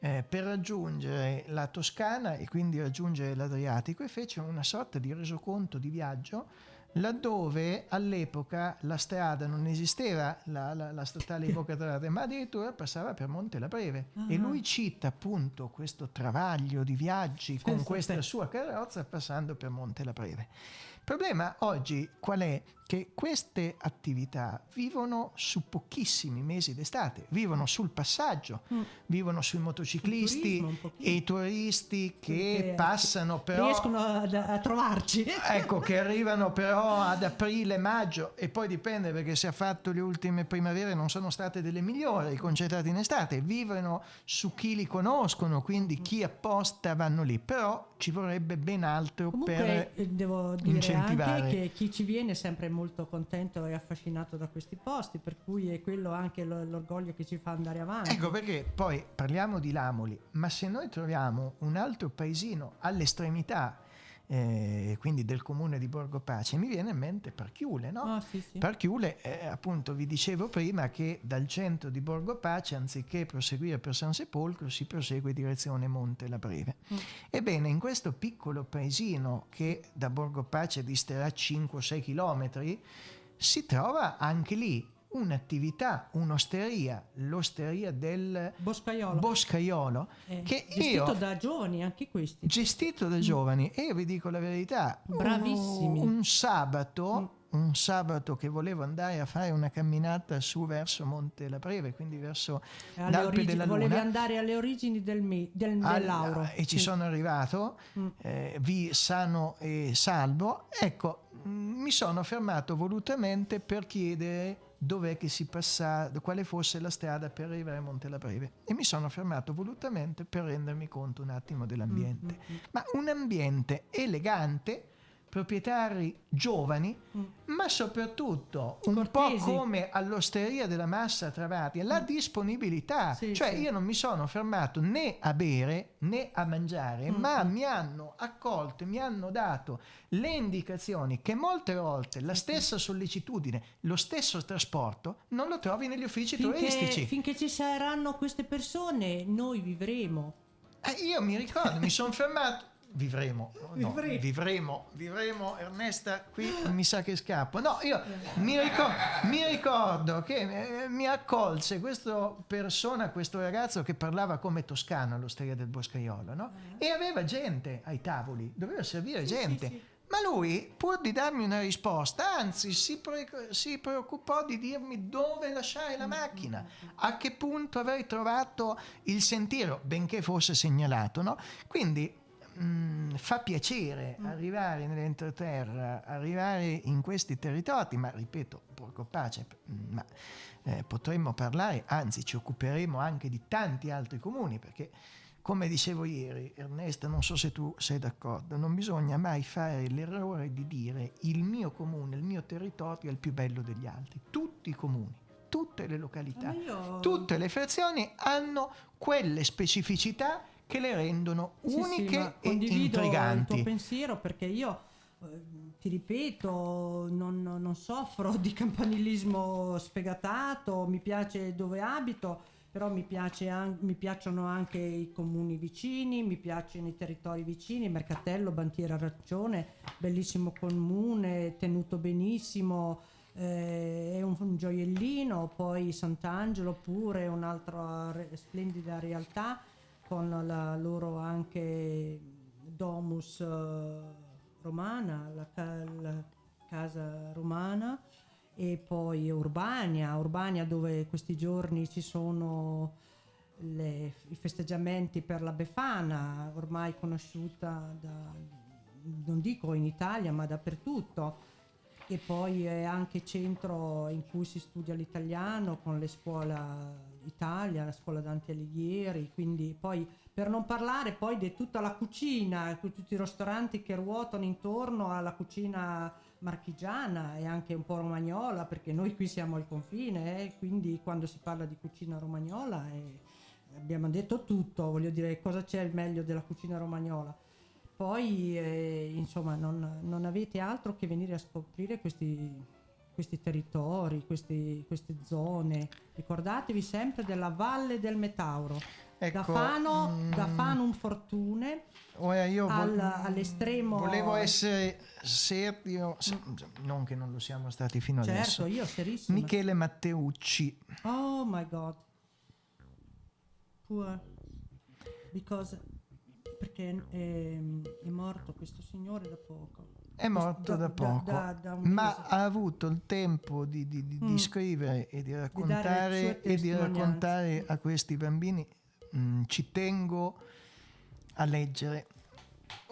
eh, per raggiungere la Toscana e quindi raggiungere l'Adriatico e fece una sorta di resoconto di viaggio laddove all'epoca la strada non esisteva, la, la, la statale di Bocatrate, ma addirittura passava per Monte la Preve. E Ah. lui cita appunto questo travaglio di viaggi con questa sua carrozza passando per Monte la Preve. Il problema oggi qual è? Che queste attività vivono su pochissimi mesi d'estate, vivono sul passaggio, Mm. vivono sui motociclisti turismo e i turisti che Che passano però riescono a, a trovarci. <laughs> ecco che <laughs> arrivano però ad aprile, maggio e poi dipende perché se ha fatto le ultime primavere non sono state delle migliori concentrate in estate, vivono su chi li conoscono, quindi chi apposta vanno lì, però ci vorrebbe ben altro Comunque per eh, devo dire incentivare. anche che chi ci viene sempre molto contento e affascinato da questi posti, per cui è quello anche lo- l'orgoglio che ci fa andare avanti. Ecco perché poi parliamo di Lamoli, ma se noi troviamo un altro paesino all'estremità, eh, quindi del comune di Borgo Pace, mi viene in mente Parchiule, no? Ah, sì, sì. Parchiule, eh, appunto, vi dicevo prima che dal centro di Borgo Pace, anziché proseguire per San Sepolcro, si prosegue direzione Monte la Breve. Mm. Ebbene, in questo piccolo paesino che da Borgo Pace disterà 5-6 chilometri, si trova anche lì un'attività, un'osteria, l'osteria del Boscaiolo, Boscaiolo Eh, che gestito io da giovani anche questi. gestito da giovani e io vi dico la verità Bravissimi. un, un sabato un sabato che volevo andare a fare una camminata su verso Monte la Preve quindi verso Alle l'Alpe origini- della volevi Luna andare alle origini del, me- del, del e ci Sì. sono arrivato Mm. eh, vi sano e salvo ecco mh, mi sono fermato volutamente per chiedere dov'è che si passa quale fosse la strada per arrivare a Monte la Preve e mi sono fermato volutamente per rendermi conto un attimo dell'ambiente. Mm, ma un ambiente elegante proprietari giovani, ma soprattutto un Mm. Cortesi. po' come all'osteria della Massa Travati, la disponibilità. Sì, cioè sì. io non mi sono fermato né a bere né a mangiare, Mm, ma mi hanno accolto, mi hanno dato le indicazioni che molte volte la stessa sollecitudine, lo stesso trasporto non lo trovi negli uffici Finché, turistici. finché ci saranno queste persone, noi vivremo. Eh, io mi ricordo, mi sono <laughs> fermato. Vivremo, no, Vivremo. vivremo, vivremo, Ernesta, qui mi sa che scappo. No, io mi ricordo, mi ricordo che eh, mi accolse questa persona, questo ragazzo che parlava come toscano all'osteria del Boscaiolo, no? E aveva gente ai tavoli, doveva servire gente. Ma lui, pur di darmi una risposta, anzi si, pre- si preoccupò di dirmi dove lasciare la macchina, a che punto avrei trovato il sentiero, benché fosse segnalato. No? Quindi mh, fa piacere arrivare nell'entroterra, arrivare in questi territori, ma ripeto, porco pace, ma eh, potremmo parlare, anzi ci occuperemo anche di tanti altri comuni, perché come dicevo ieri, Ernesto, non so se tu sei d'accordo, non bisogna mai fare l'errore di dire il mio comune, il mio territorio è il più bello degli altri. Tutti i comuni, tutte le località, io- tutte le frazioni hanno quelle specificità che le rendono Sì, sì, uniche ma e condivido il intriganti. tuo pensiero perché io eh, ti ripeto non, non soffro di campanilismo sfegatato mi piace dove abito però mi, piace an- mi piacciono anche i comuni vicini mi piacciono i territori vicini Mercatello, Bantiera Raccione bellissimo comune tenuto benissimo eh, è un, un gioiellino poi Sant'Angelo pure un'altra re- splendida realtà con la loro anche domus eh, romana, la, la casa romana e poi Urbania, Urbania dove questi giorni ci sono le- i festeggiamenti per la Befana, ormai conosciuta da, non dico in Italia ma dappertutto. E poi è anche centro in cui si studia l'italiano con le scuole Italia, la scuola Dante Alighieri, quindi poi per non parlare poi di tutta la cucina, tutti i ristoranti che ruotano intorno alla cucina marchigiana e anche un po' romagnola, perché noi qui siamo al confine, eh, quindi quando si parla di cucina romagnola eh, abbiamo detto tutto, voglio dire cosa c'è il meglio della cucina romagnola. Poi eh, insomma non, non avete altro che venire a scoprire questi, questi territori, questi- queste zone. Ricordatevi sempre della Valle del Metauro. Ecco, da Fano, mm, da Fanum Fortune Ora io vol- al- all'estremo Volevo essere serio, se- non che non lo siamo stati fino Certo, adesso. io serissima. Michele Matteucci, Oh my god. Poor. Because perché è, è morto questo signore da poco. È morto da, poco, da- da ma ha avuto il tempo di, di- di- di Mm. scrivere e di raccontare, e di raccontare a questi bambini. Mm, ci tengo a leggere.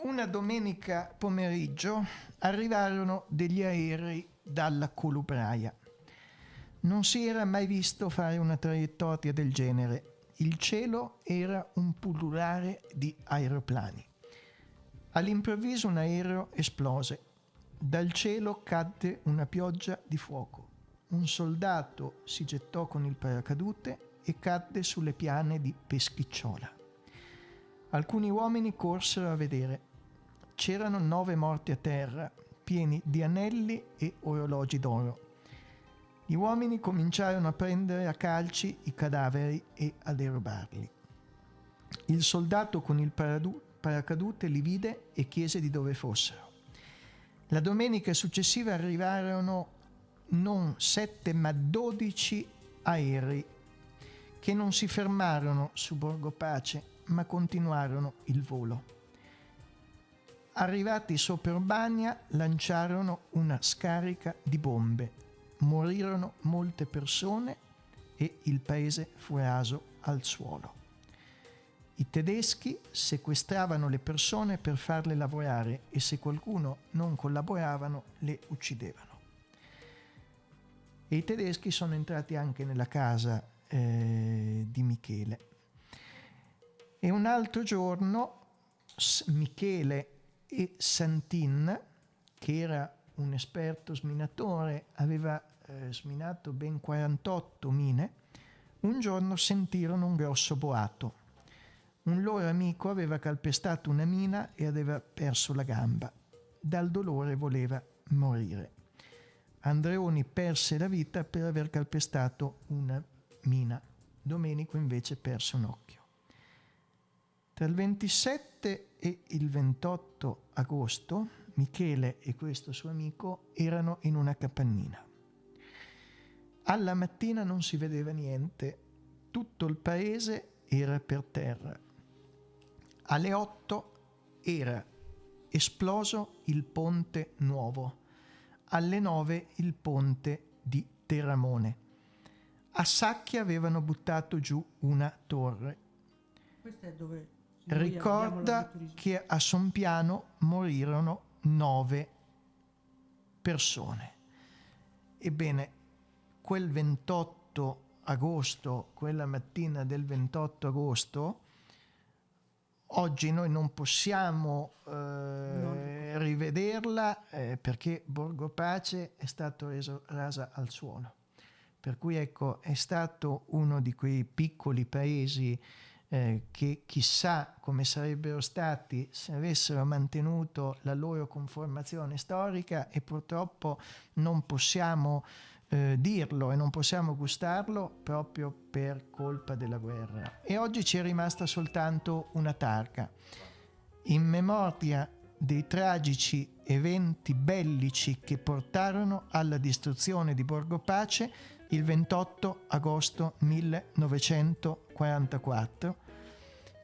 Una domenica pomeriggio arrivarono degli aerei dalla Colubraia. Non si era mai visto fare una traiettoria del genere. Il cielo era un pullulare di aeroplani. All'improvviso un aereo esplose. Dal cielo cadde una pioggia di fuoco. Un soldato si gettò con il paracadute e cadde sulle piane di Peschicciola. Alcuni uomini corsero a vedere. C'erano nove morti a terra, pieni di anelli e orologi d'oro. Gli uomini cominciarono a prendere a calci i cadaveri e a derubarli. Il soldato con il paradu- paracadute li vide e chiese di dove fossero. La domenica successiva arrivarono non sette ma dodici aerei che non si fermarono su Borgo Pace ma continuarono il volo. Arrivati sopra Urbania lanciarono una scarica di bombe. Morirono molte persone e il paese fu raso al suolo. I tedeschi sequestravano le persone per farle lavorare e se qualcuno non collaboravano le uccidevano. E i tedeschi sono entrati anche nella casa eh, di Michele. E un altro giorno Michele e Santin, che era un esperto sminatore, aveva eh, sminato ben 48 mine, un giorno sentirono un grosso boato. Un loro amico aveva calpestato una mina e aveva perso la gamba. Dal dolore voleva morire. Andreoni perse la vita per aver calpestato una mina. Domenico invece perse un occhio. Tra il 27 e il 28 agosto Michele e questo suo amico erano in una capannina. Alla mattina non si vedeva niente, tutto il paese era per terra. Alle 8 era esploso il ponte nuovo, alle 9 il ponte di Terramone. A Sacchia avevano buttato giù una torre. Ricorda che a Sompiano morirono nove persone. Ebbene, quel 28 agosto, quella mattina del 28 agosto, oggi noi non possiamo eh, rivederla eh, perché Borgo Pace è stato reso rasa al suolo. Per cui ecco, è stato uno di quei piccoli paesi eh, che chissà come sarebbero stati se avessero mantenuto la loro conformazione storica e purtroppo non possiamo eh, dirlo e non possiamo gustarlo proprio per colpa della guerra. E oggi ci è rimasta soltanto una targa. In memoria dei tragici eventi bellici che portarono alla distruzione di Borgo Pace il 28 agosto 1944,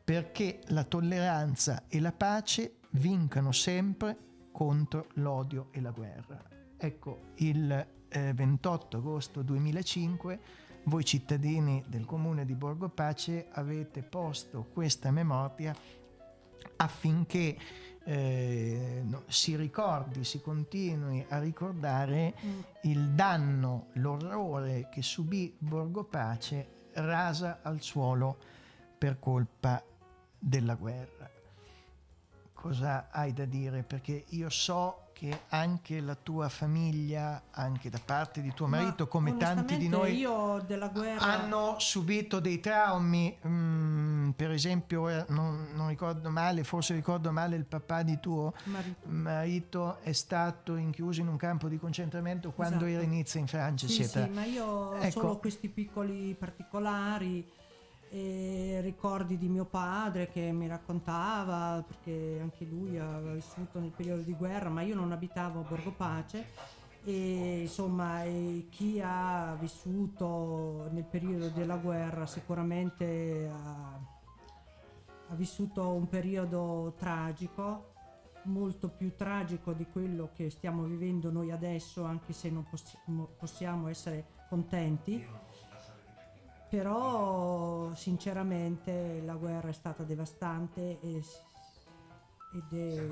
perché la tolleranza e la pace vincano sempre contro l'odio e la guerra. Ecco, il eh, 28 agosto 2005 voi cittadini del comune di Borgo Pace avete posto questa memoria affinché eh, no, si ricordi, si continui a ricordare mm. il danno, l'orrore che subì Borgo Pace rasa al suolo per colpa della guerra. Cosa hai da dire? Perché io so che anche la tua famiglia, anche da parte di tuo marito, Ma come tanti di noi, guerra... hanno subito dei traumi. Mm, per esempio, non, non, ricordo male, forse ricordo male, il papà di tuo marito, marito è stato inchiuso in un campo di concentramento quando esatto. era inizio in Francia. Sì, sì, ma io ho ecco. solo questi piccoli particolari e ricordi di mio padre che mi raccontava perché anche lui aveva vissuto nel periodo di guerra ma io non abitavo a Borgo Pace e insomma e chi ha vissuto nel periodo della guerra sicuramente ha, ha vissuto un periodo tragico molto più tragico di quello che stiamo vivendo noi adesso anche se non possiamo essere contenti però sinceramente la guerra è stata devastante e, ed è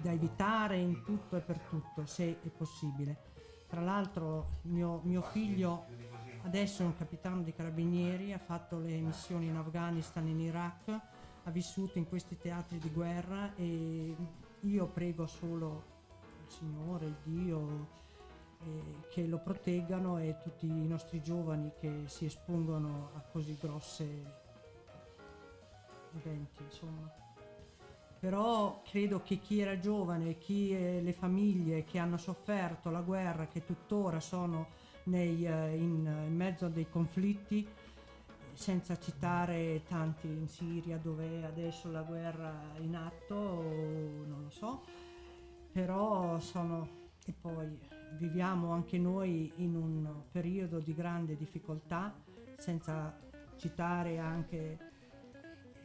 da evitare in tutto e per tutto se è possibile. Tra l'altro mio, mio figlio adesso è un capitano di carabinieri, ha fatto le missioni in Afghanistan e in Iraq, ha vissuto in questi teatri di guerra e io prego solo il Signore, il Dio, eh, che lo proteggano e tutti i nostri giovani che si espongono a così grosse eventi, insomma. Però credo che chi era giovane, chi eh, le famiglie che hanno sofferto la guerra, che tuttora sono nei, eh, in, in mezzo a dei conflitti, senza citare tanti in Siria dove è adesso la guerra in atto, non lo so, però sono e poi viviamo anche noi in un periodo di grande difficoltà, senza citare anche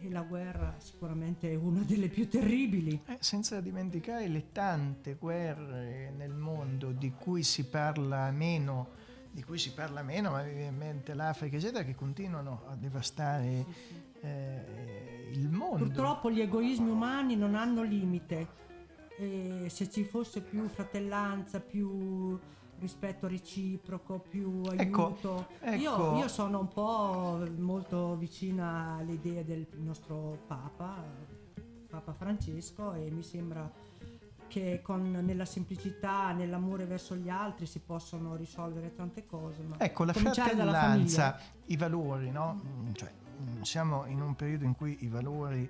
la guerra sicuramente è una delle più terribili. Eh, senza dimenticare le tante guerre nel mondo di cui si parla meno, di cui si parla meno, ma ovviamente l'Africa eccetera, che continuano a devastare sì, sì. Eh, il mondo. Purtroppo gli egoismi umani non hanno limite e se ci fosse più fratellanza, più rispetto reciproco, più ecco, aiuto. Ecco, ecco. Io, io, sono un po' molto vicina alle idee del nostro Papa, Papa Francesco, e mi sembra che con, nella semplicità, nell'amore verso gli altri si possono risolvere tante cose. ecco, la fratellanza, i valori, no? Cioè, siamo in un periodo in cui i valori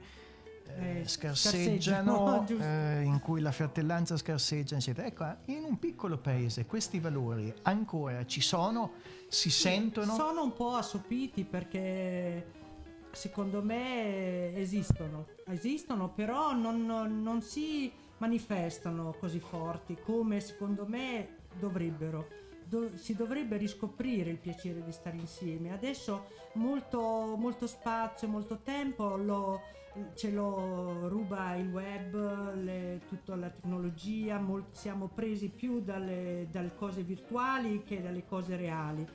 eh, scarseggiano, <laughs> eh, in cui la fratellanza scarseggia, eccetera. Ecco, in un piccolo paese questi valori ancora ci sono, si sì, sentono. Sono un po' assopiti perché secondo me esistono, esistono, però non, non, non si manifestano così forti come secondo me dovrebbero do, si dovrebbe riscoprire il piacere di stare insieme. Adesso molto, molto spazio, molto tempo lo, ce lo ruba il web, le, tutta la tecnologia, molt, siamo presi più dalle, dalle cose virtuali che dalle cose reali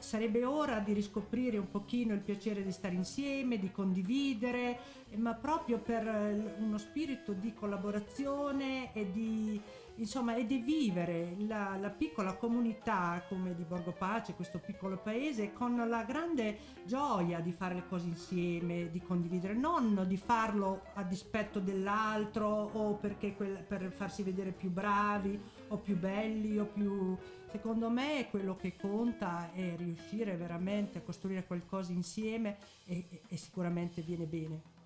sarebbe ora di riscoprire un pochino il piacere di stare insieme, di condividere, ma proprio per uno spirito di collaborazione e di, insomma, è di vivere la, la piccola comunità come di Borgo Pace, questo piccolo paese, con la grande gioia di fare le cose insieme, di condividere, non di farlo a dispetto dell'altro o quel- per farsi vedere più bravi o più belli o più... Secondo me quello che conta è riuscire veramente a costruire qualcosa insieme e, e- e sicuramente viene bene.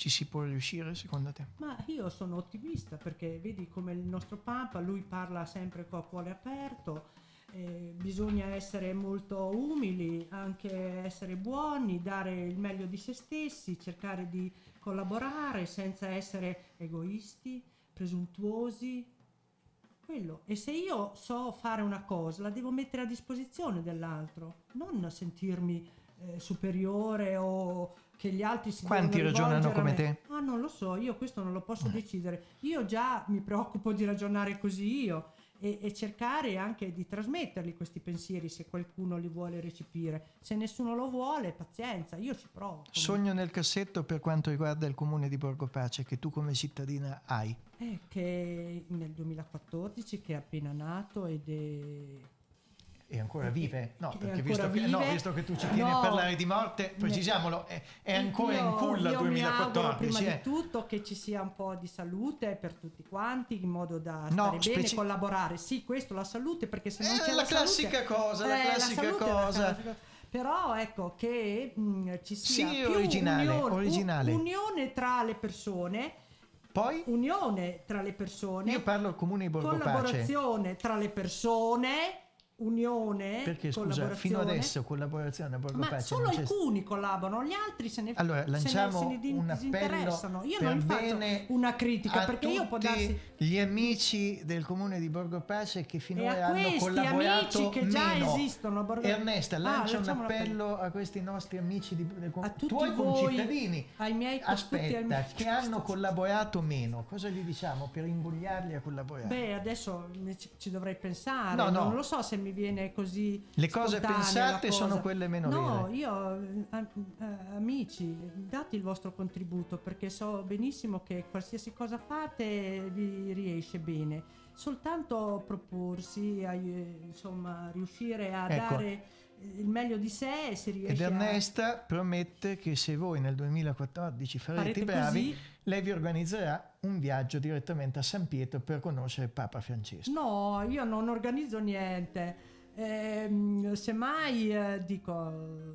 Ci si può riuscire secondo te? Ma io sono ottimista perché vedi come il nostro Papa, lui parla sempre con cuore aperto, eh, bisogna essere molto umili, anche essere buoni, dare il meglio di se stessi, cercare di collaborare senza essere egoisti, presuntuosi. Quello. E se io so fare una cosa, la devo mettere a disposizione dell'altro, non sentirmi eh, superiore o che gli altri si Quanti ragionano come me. te? Ah, non lo so, io questo non lo posso decidere. Io già mi preoccupo di ragionare così io e, e cercare anche di trasmetterli questi pensieri se qualcuno li vuole recepire. Se nessuno lo vuole, pazienza, io ci provo. Sogno nel cassetto per quanto riguarda il comune di Borgo Pace che tu come cittadina hai. È che nel 2014 che è appena nato ed è E ancora vive? No, perché visto che, no, visto che tu ci tieni No. a parlare di morte, precisiamolo, è, è ancora Io- in culla io mi auguro 2014. prima eh. di tutto che ci sia un po' di salute per tutti quanti in modo da No, stare bene, collaborare. Sì, questo la salute perché se non Eh, c'è la la, classica salute, cosa, la Eh, classica è la cosa. classica- Però ecco che mh, ci sia Sì, più originale, unione, originale. unione tra le persone. Poi? Unione tra le persone. Io parlo comune di Borgo Pace. collaborazione tra le persone. Unione. Perché scusa, fino adesso collaborazione a Borgo Ma Pace solo alcuni collaborano, gli altri se ne, Allora, se ne- lanciamo se ne un appello. Io non faccio una critica perché io può darsi gli amici del comune di Borgo Pace che finora hanno collaborato amici che già meno. esistono. a Borgo- Ernesta, Ah, lancia un lanciamo appello a questi nostri amici di, del com- A tutti tuoi voi, concittadini. ai miei Aspetta, amici. che hanno collaborato meno. Cosa gli diciamo per invogliarli a collaborare? Beh, adesso ci dovrei pensare. No, no. Non lo so se mi viene così. Le cose pensate cosa. sono quelle meno no, vere. io, eh, eh, amici, date il vostro contributo perché so benissimo che qualsiasi cosa fate vi riesce bene. Soltanto proporsi, ai- insomma, riuscire a Ecco. dare il meglio di sé si riesce Ed a... Ernesta promette che se voi nel 2014 farete, Farete i bravi, così? Lei vi organizzerà un viaggio direttamente a San Pietro per conoscere Papa Francesco. No, io non organizzo niente. Ehm, semmai eh, dico,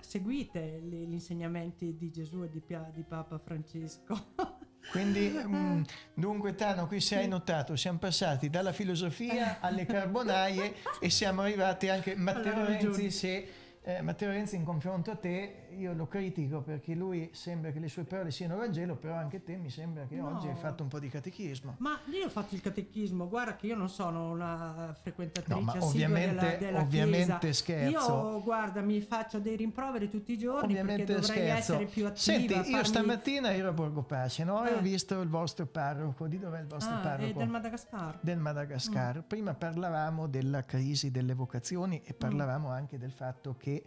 seguite gli, gli insegnamenti di Gesù e di, di Papa Francesco. <laughs> Quindi, mm, dunque, Tano, qui se hai notato, siamo passati dalla filosofia <laughs> alle carbonaie e siamo arrivati anche. Matteo Alla Renzi, se eh, Matteo Renzi, in confronto a te, io lo critico perché lui sembra che le sue parole siano Vangelo, però anche te mi sembra che No. oggi hai fatto un po' di catechismo. Ma io ho fatto il catechismo, guarda che io non sono una frequentatrice No, ma ovviamente- della, della ovviamente chiesa. scherzo. Io, guarda, mi faccio dei rimproveri tutti i giorni Ovviamente perché dovrei scherzo. essere più attiva. Senti, io farmi- stamattina ero a Borgo Pace, no? E ho Eh. visto il vostro parroco. Di dov'è il vostro Ah, parroco? del Madagascar. del Madagascar. Mm. Prima parlavamo della crisi delle vocazioni e parlavamo anche del fatto che eh,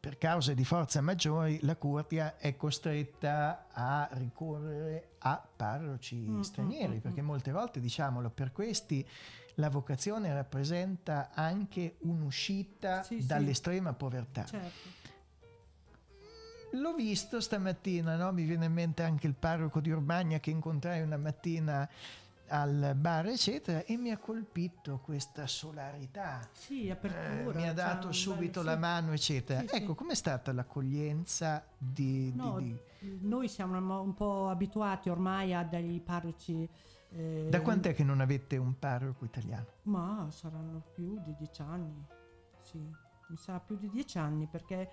per cause di forza maggiori la Curtia è costretta a ricorrere a parroci Mm, stranieri, mm, mm, perché molte volte, diciamolo, per questi la vocazione rappresenta anche un'uscita Sì, sì. dall'estrema povertà. Certo. L'ho visto stamattina, no? mi viene in mente anche il parroco di Urbania che incontrai una mattina al bar, eccetera, e mi ha colpito questa solarità. Sì, Eh, apertura. mi ha c'ha dato subito bello- la sì. mano, eccetera. Sì, ecco, com'è stata l'accoglienza di... di- No, di- noi siamo un po' abituati ormai a dei parroci. eh, Da quant'è che non avete un parroco italiano? Ma saranno più di dieci anni. Sì, mi sa più di dieci anni perché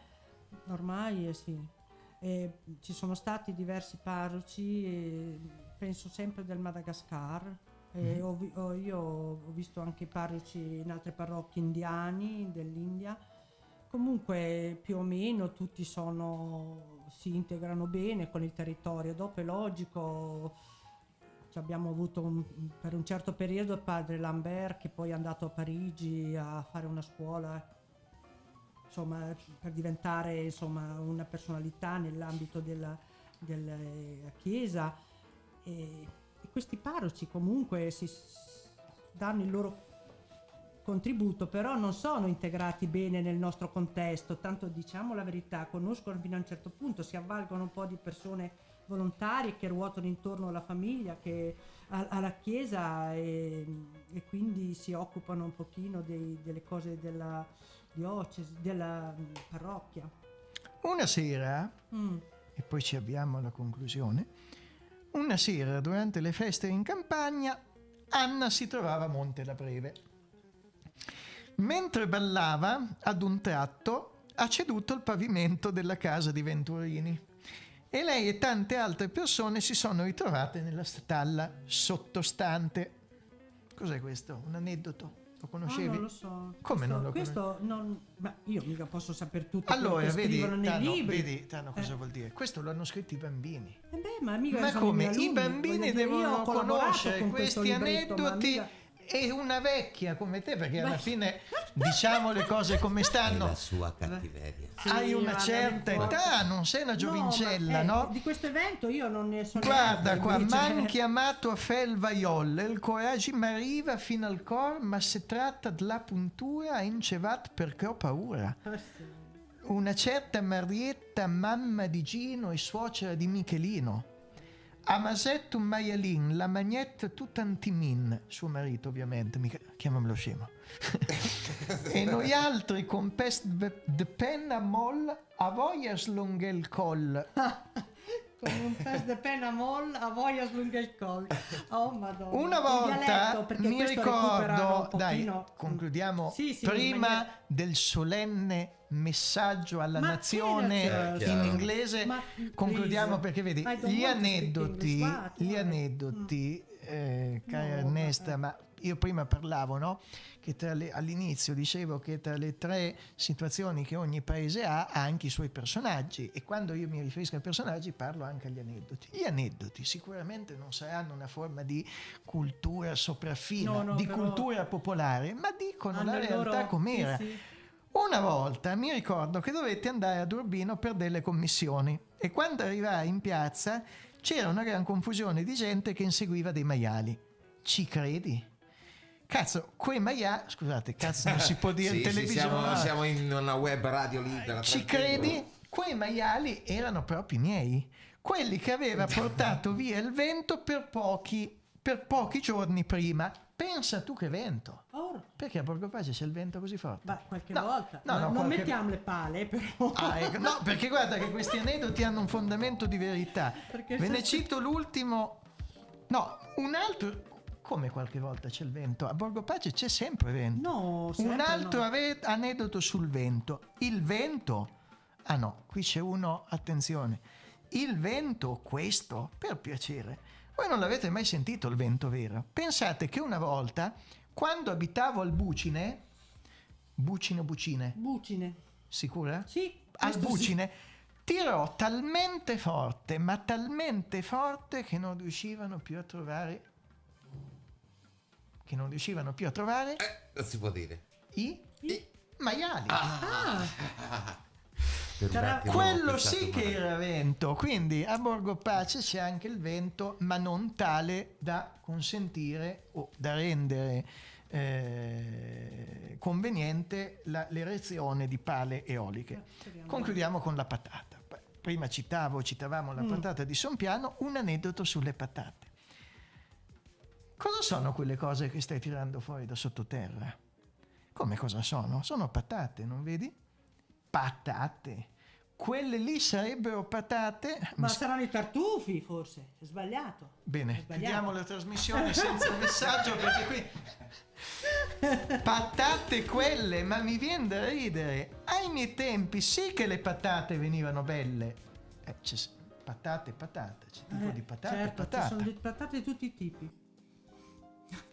ormai eh, sì. Eh, ci sono stati diversi parroci, eh, penso sempre del Madagascar. eh, Mhm. ho ho- io ho visto anche parroci in altre parrocchie indiani dell'India. Comunque più o meno tutti sono, si integrano bene con il territorio. Dopo è logico, abbiamo avuto un- per un certo periodo il padre Lambert che poi è andato a Parigi a fare una scuola insomma, per diventare insomma, una personalità nell'ambito della, della Chiesa. E e questi parroci comunque si danno il loro contributo, però non sono integrati bene nel nostro contesto, tanto diciamo la verità, conoscono fino a un certo punto, si avvalgono un po' di persone volontarie che ruotano intorno alla famiglia, che, a- alla chiesa e, e quindi si occupano un pochino dei- delle cose della diocesi, della mm, parrocchia. Una sera, Mm. e poi ci avviamo alla conclusione, una sera durante le feste in campagna, Anna si trovava a Monte la Breve. Mentre ballava, ad un tratto, ha ceduto il pavimento della casa di Venturini e lei e tante altre persone si sono ritrovate nella stalla sottostante. Cos'è questo? Un aneddoto? Lo conoscevi? Ah, non lo so. Come questo, non lo questo non, ma io mica posso sapere tutto Allora, vedi, scrivono nei Tano, libri. vedi, Tano, cosa Eh. vuol dire? Questo lo hanno scritto i bambini. Eh beh, ma mica Ma come? I bambini devono conoscere questi aneddoti e una vecchia come te, perché alla Beh. fine diciamo le cose come È stanno. la sua cattiveria. Hai Sì, una ma certa età, non sei una giovincella, no? ma, eh, no? Di questo evento io non ne sono Guarda qua, m'han chiamato a fel vaiolle, il coraggio mi arriva fino al cor, ma se tratta della puntura in cevat perché ho paura. Ah. Una certa Marietta, mamma di Gino e suocera di Michelino. A Masetto un maialin, la magnetta tutantimin, suo marito ovviamente, mica, chiamamelo scemo. <laughs> e noi altri con pest de penna moll, a voglia slunghe il coll. <laughs> Con un pes de penna moll a voglia slunga il collo. Oh madonna. Una volta dialetto, mi ricordo, un dai, pochino- concludiamo Sì, sì, prima maniera- del solenne messaggio alla Ma nazione in inglese, Ma, concludiamo please, perché vedi, gli aneddoti, English, what? gli aneddoti, eh, cara No, Ernesta, ma io prima parlavo, no? Che le- all'inizio dicevo che tra le tre situazioni che ogni paese ha, ha anche i suoi personaggi e quando io mi riferisco ai personaggi parlo anche agli aneddoti. Gli aneddoti sicuramente non saranno una forma di cultura sopraffina, No, no, di però- cultura popolare, ma dicono Hanno la realtà loro- com'era. sì, sì. Una volta mi ricordo che dovetti andare ad Urbino per delle commissioni e quando arrivai in piazza c'era una gran confusione di gente che inseguiva dei maiali. Ci credi? Cazzo, quei maiali, scusate, cazzo non si può dire <laughs> Sì, in sì, televisione. siamo, siamo in una web radio libera. Ci credi? Quei maiali erano proprio miei, quelli che aveva <laughs> portato via il vento per pochi, per pochi giorni prima. Pensa tu che vento. Oh, Perché a Borgo Pace c'è il vento così forte? beh, qualche No, volta. no, No, no, non qualche- mettiamo le pale, però. Ah, ecco, no, perché guarda che questi aneddoti hanno un fondamento di verità. Perché Ve ne se- cito l'ultimo. No, un altro. Come qualche volta c'è il vento? A Borgo Pace c'è sempre vento. No, sempre un altro no. aneddoto sul vento. Il vento. Ah no, qui c'è uno, attenzione. Il vento, questo, per piacere. Voi non l'avete mai sentito il vento vero? Pensate che una volta, quando abitavo al Bucine, Bucine o Bucine? Bucine. Sicura? Sì. al questo sì. bucine tirò talmente forte, ma talmente forte che non riuscivano più a trovare che non riuscivano più a trovare Non si può dire. i, maiali. <laughs> Un Sarà- attimo ho Quello sì che era vento, quindi a Borgo Pace c'è anche il vento, ma non tale da consentire o da rendere eh, conveniente la- l'erezione di pale eoliche. Concludiamo con la patata. Prima citavo, citavamo la patata di Sompiano, un aneddoto sulle patate. Cosa sono quelle cose che stai tirando fuori da sottoterra? Come cosa sono? Sono patate, non vedi? Patate. Quelle lì sarebbero patate. Ma saranno i tartufi, forse. È sbagliato. È Bene, sbagliato. chiudiamo la trasmissione senza messaggio perché qui <laughs> patate quelle, ma mi viene da ridere. Ai miei tempi sì che le patate venivano belle. Eh, patate, patate, c'è tipo Eh, di patate, certo, ci patata. sono patate di tutti i tipi.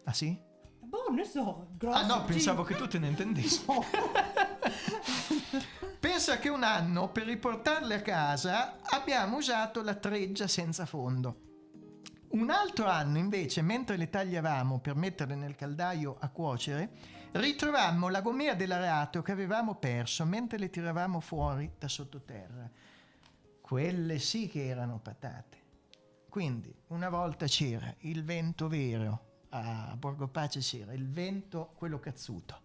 Ah sì? Boh, ne so. Grosse, Ah no, pensavo piccole. che tu te ne intendessi. <laughs> Pensa che un anno per riportarle a casa abbiamo usato la treggia senza fondo. Un altro anno invece, mentre le tagliavamo per metterle nel caldaio a cuocere, ritrovammo la gomea dell'arato che avevamo perso mentre le tiravamo fuori da sottoterra. Quelle sì che erano patate. Quindi una volta c'era il vento vero, a Borgo Pace c'era il vento, quello cazzuto,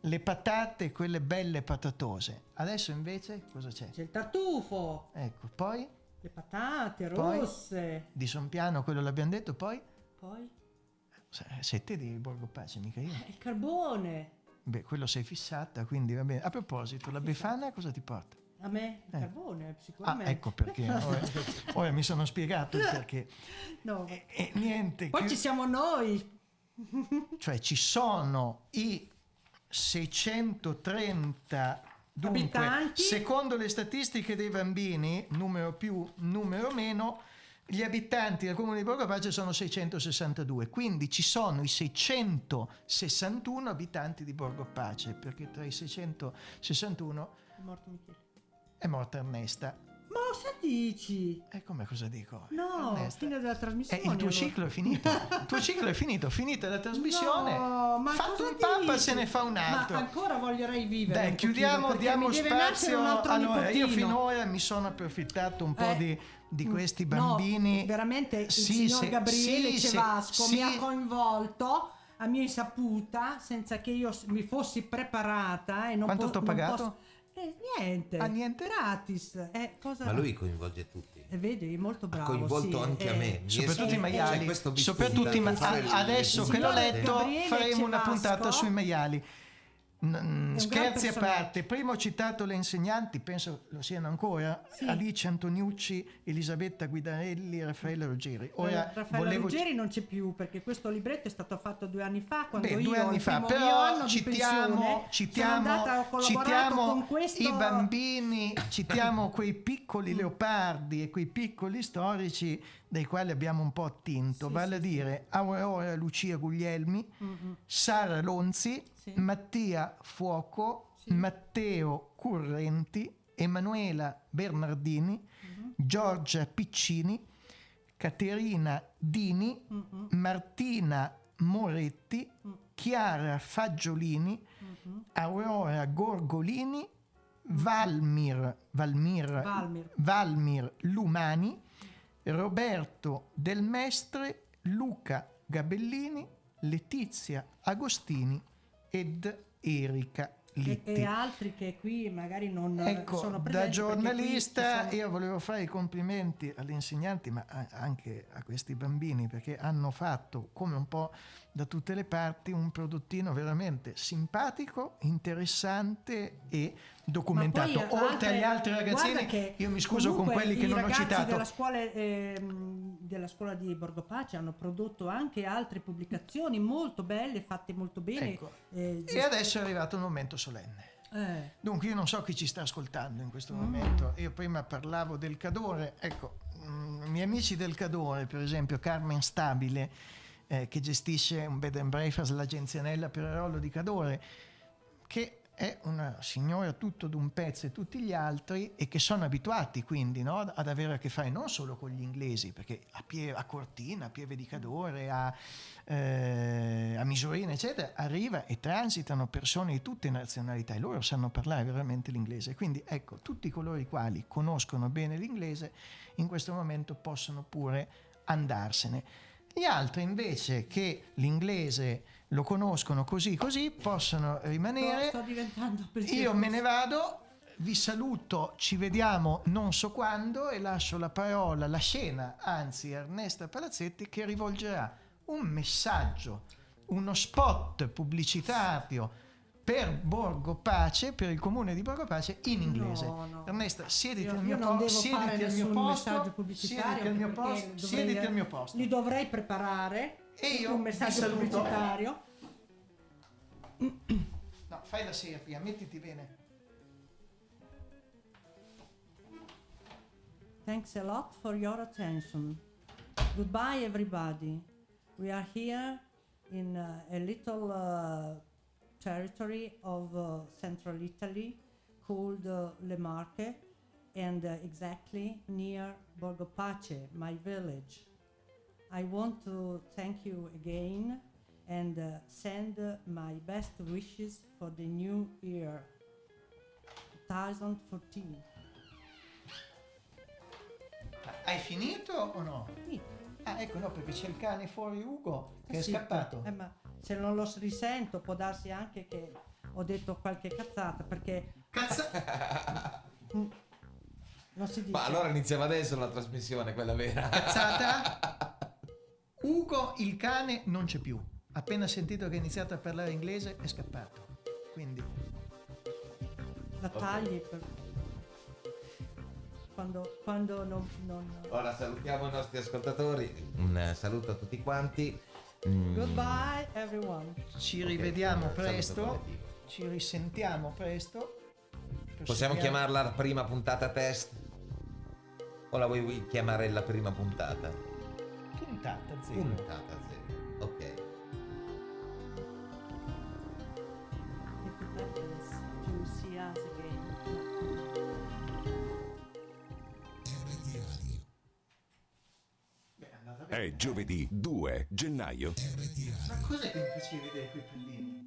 le patate, quelle belle patatose. Adesso invece cosa c'è? C'è il tartufo, Ecco, poi le patate Poi? rosse. di Sompiano, quello l'abbiamo detto, poi Poi siete di Borgo Pace, mica io. il carbone. Beh, quello sei fissata, quindi va bene. A proposito, la Befana cosa ti porta? A me il Eh. carbone, Ah, sicuramente. ecco perché. <laughs> Ora, ora mi sono spiegato il perché. No. E niente. Poi che- ci siamo noi. <laughs> Cioè ci sono i 630 dunque, Abitanti? secondo le statistiche dei bambini, numero più, numero meno, gli abitanti del comune di Borgo Pace sono 662, quindi ci sono i 661 abitanti di Borgo Pace, perché tra i 661 È morto Michele. È morta Ernesta. Ma cosa dici? E come cosa dico? No, Ernesta. fine della Eh, trasmissione. il tuo ciclo è finito. Il tuo ciclo è finito, finita la trasmissione. No, ma fatto un dici? se ne fa un altro. Ma ancora voglierei vivere. Dai, chiudiamo, diamo spazio. Allora, io finora mi sono approfittato un po' Eh, di, di questi no, bambini. veramente il Sì, signor se- Gabriele sì, Cevasco sì. mi ha coinvolto a mia insaputa senza che io mi fossi preparata e non Quanto t'ho non pagato? Eh, niente. Ah, niente? Gratis. Eh, cosa... Ma lui coinvolge tutti. Eh, vedi, è molto bravo. coinvolto sì, anche a eh, me. Soprattutto i maiali, soprattutto i ma- adesso che l'ho letto Gabriele faremo una puntata sui maiali. Scherzi a parte, prima ho citato le insegnanti, penso lo siano ancora, Alice Antoniucci, Elisabetta Guidarelli, Raffaella Ruggeri. Ora Eh, Raffaella volevo Ruggeri non c'è più perché questo libretto è stato fatto due anni fa quando Beh, io due anni fa, però citiamo, pensione, citiamo, andata, citiamo questo i bambini, citiamo quei piccoli <coughs> leopardi e quei piccoli storici dai quali abbiamo un po' attinto, vale a dire Aurora Lucia Guglielmi, Mm-mm. Sara Lonzi, Mattia Fuoco, Matteo Currenti, Emanuela Bernardini, Mm-hmm. Giorgia Piccini, Caterina Dini, Mm-hmm. Martina Moretti, Mm. Chiara Fagiolini, Mm-hmm. Aurora Gorgolini, Valmir, Valmir, Valmir. Valmir Lumani, Roberto Del Mestre, Luca Gabellini, Letizia Agostini ed Erika e, Litti. e altri che qui magari non Ecco, sono da presenti qui giornalista sono- io volevo fare i complimenti agli insegnanti, ma anche a questi bambini, perché hanno fatto, come un po' da tutte le parti, un prodottino veramente simpatico, interessante e documentato. Poi, Oltre agli altri ragazzini, che io mi scuso con quelli che non ho citato. Della scuola, ehm, della scuola di Borgo Pace hanno prodotto anche altre pubblicazioni molto belle, fatte molto bene. Ecco. eh, E adesso è arrivato un momento solenne. eh, Dunque io non so chi ci sta ascoltando in questo momento, io prima parlavo del Cadore, ecco, mm, i miei amici del Cadore, per esempio Carmen Stabile, eh, che gestisce un bed and breakfast, l'agenzia Nella Pererollo di Cadore, che è una signora tutto d'un pezzo e tutti gli altri e che sono abituati quindi no, ad avere a che fare non solo con gli inglesi, perché a, Pie- a Cortina, a Pieve di Cadore, a, eh, a Misurina, eccetera, arriva e transitano persone di tutte nazionalità e loro sanno parlare veramente l'inglese. Quindi ecco, tutti coloro i quali conoscono bene l'inglese in questo momento possono pure andarsene. Gli altri invece che l'inglese lo conoscono così così possono rimanere. Io me ne vado, vi saluto, ci vediamo non so quando e lascio la parola, la scena, anzi a Ernesta Palazzetti che rivolgerà un messaggio, uno spot pubblicitario per Borgo Pace, per il comune di Borgo Pace in inglese. No, no. Ernesta, siediti al io mio, po- siediti al mio posto, siediti al mio posto, siediti al mio posto. Li dovrei preparare. E io un messaggio pubblicitario. No, fai la seria, mettiti bene. Thanks a lot for your attention. Goodbye, everybody. We are here in uh, a little uh, territory of uh, central Italy called uh, Le Marche and uh, exactly near Borgo Pace, my village. I want to thank you again and uh, send uh, my best wishes for the new year 2014. Hai finito o no? Ah, ecco, no, perché c'è il cane fuori Ugo che è Sì, scappato. eh, ma se non lo risento può darsi anche che ho detto qualche cazzata perché... Mm. Non si dice. Ma allora iniziamo adesso la trasmissione, quella vera. Cazzata? <laughs> Ugo il cane non c'è più. Appena sentito che ha iniziato a parlare inglese è scappato. Quindi La tagli per... Quando, quando non, non- Ora salutiamo i nostri ascoltatori. Un saluto a tutti quanti. Mm, Goodbye everyone. ci rivediamo eh, saluto presto. Ci risentiamo presto. Possiamo chiamarla la prima puntata test? O la vuoi chiamare la prima puntata? Puntata zero. Puntata zero. Ok. È giovedì 2 gennaio. Ma cos'è che mi facevi vedere quei pallini?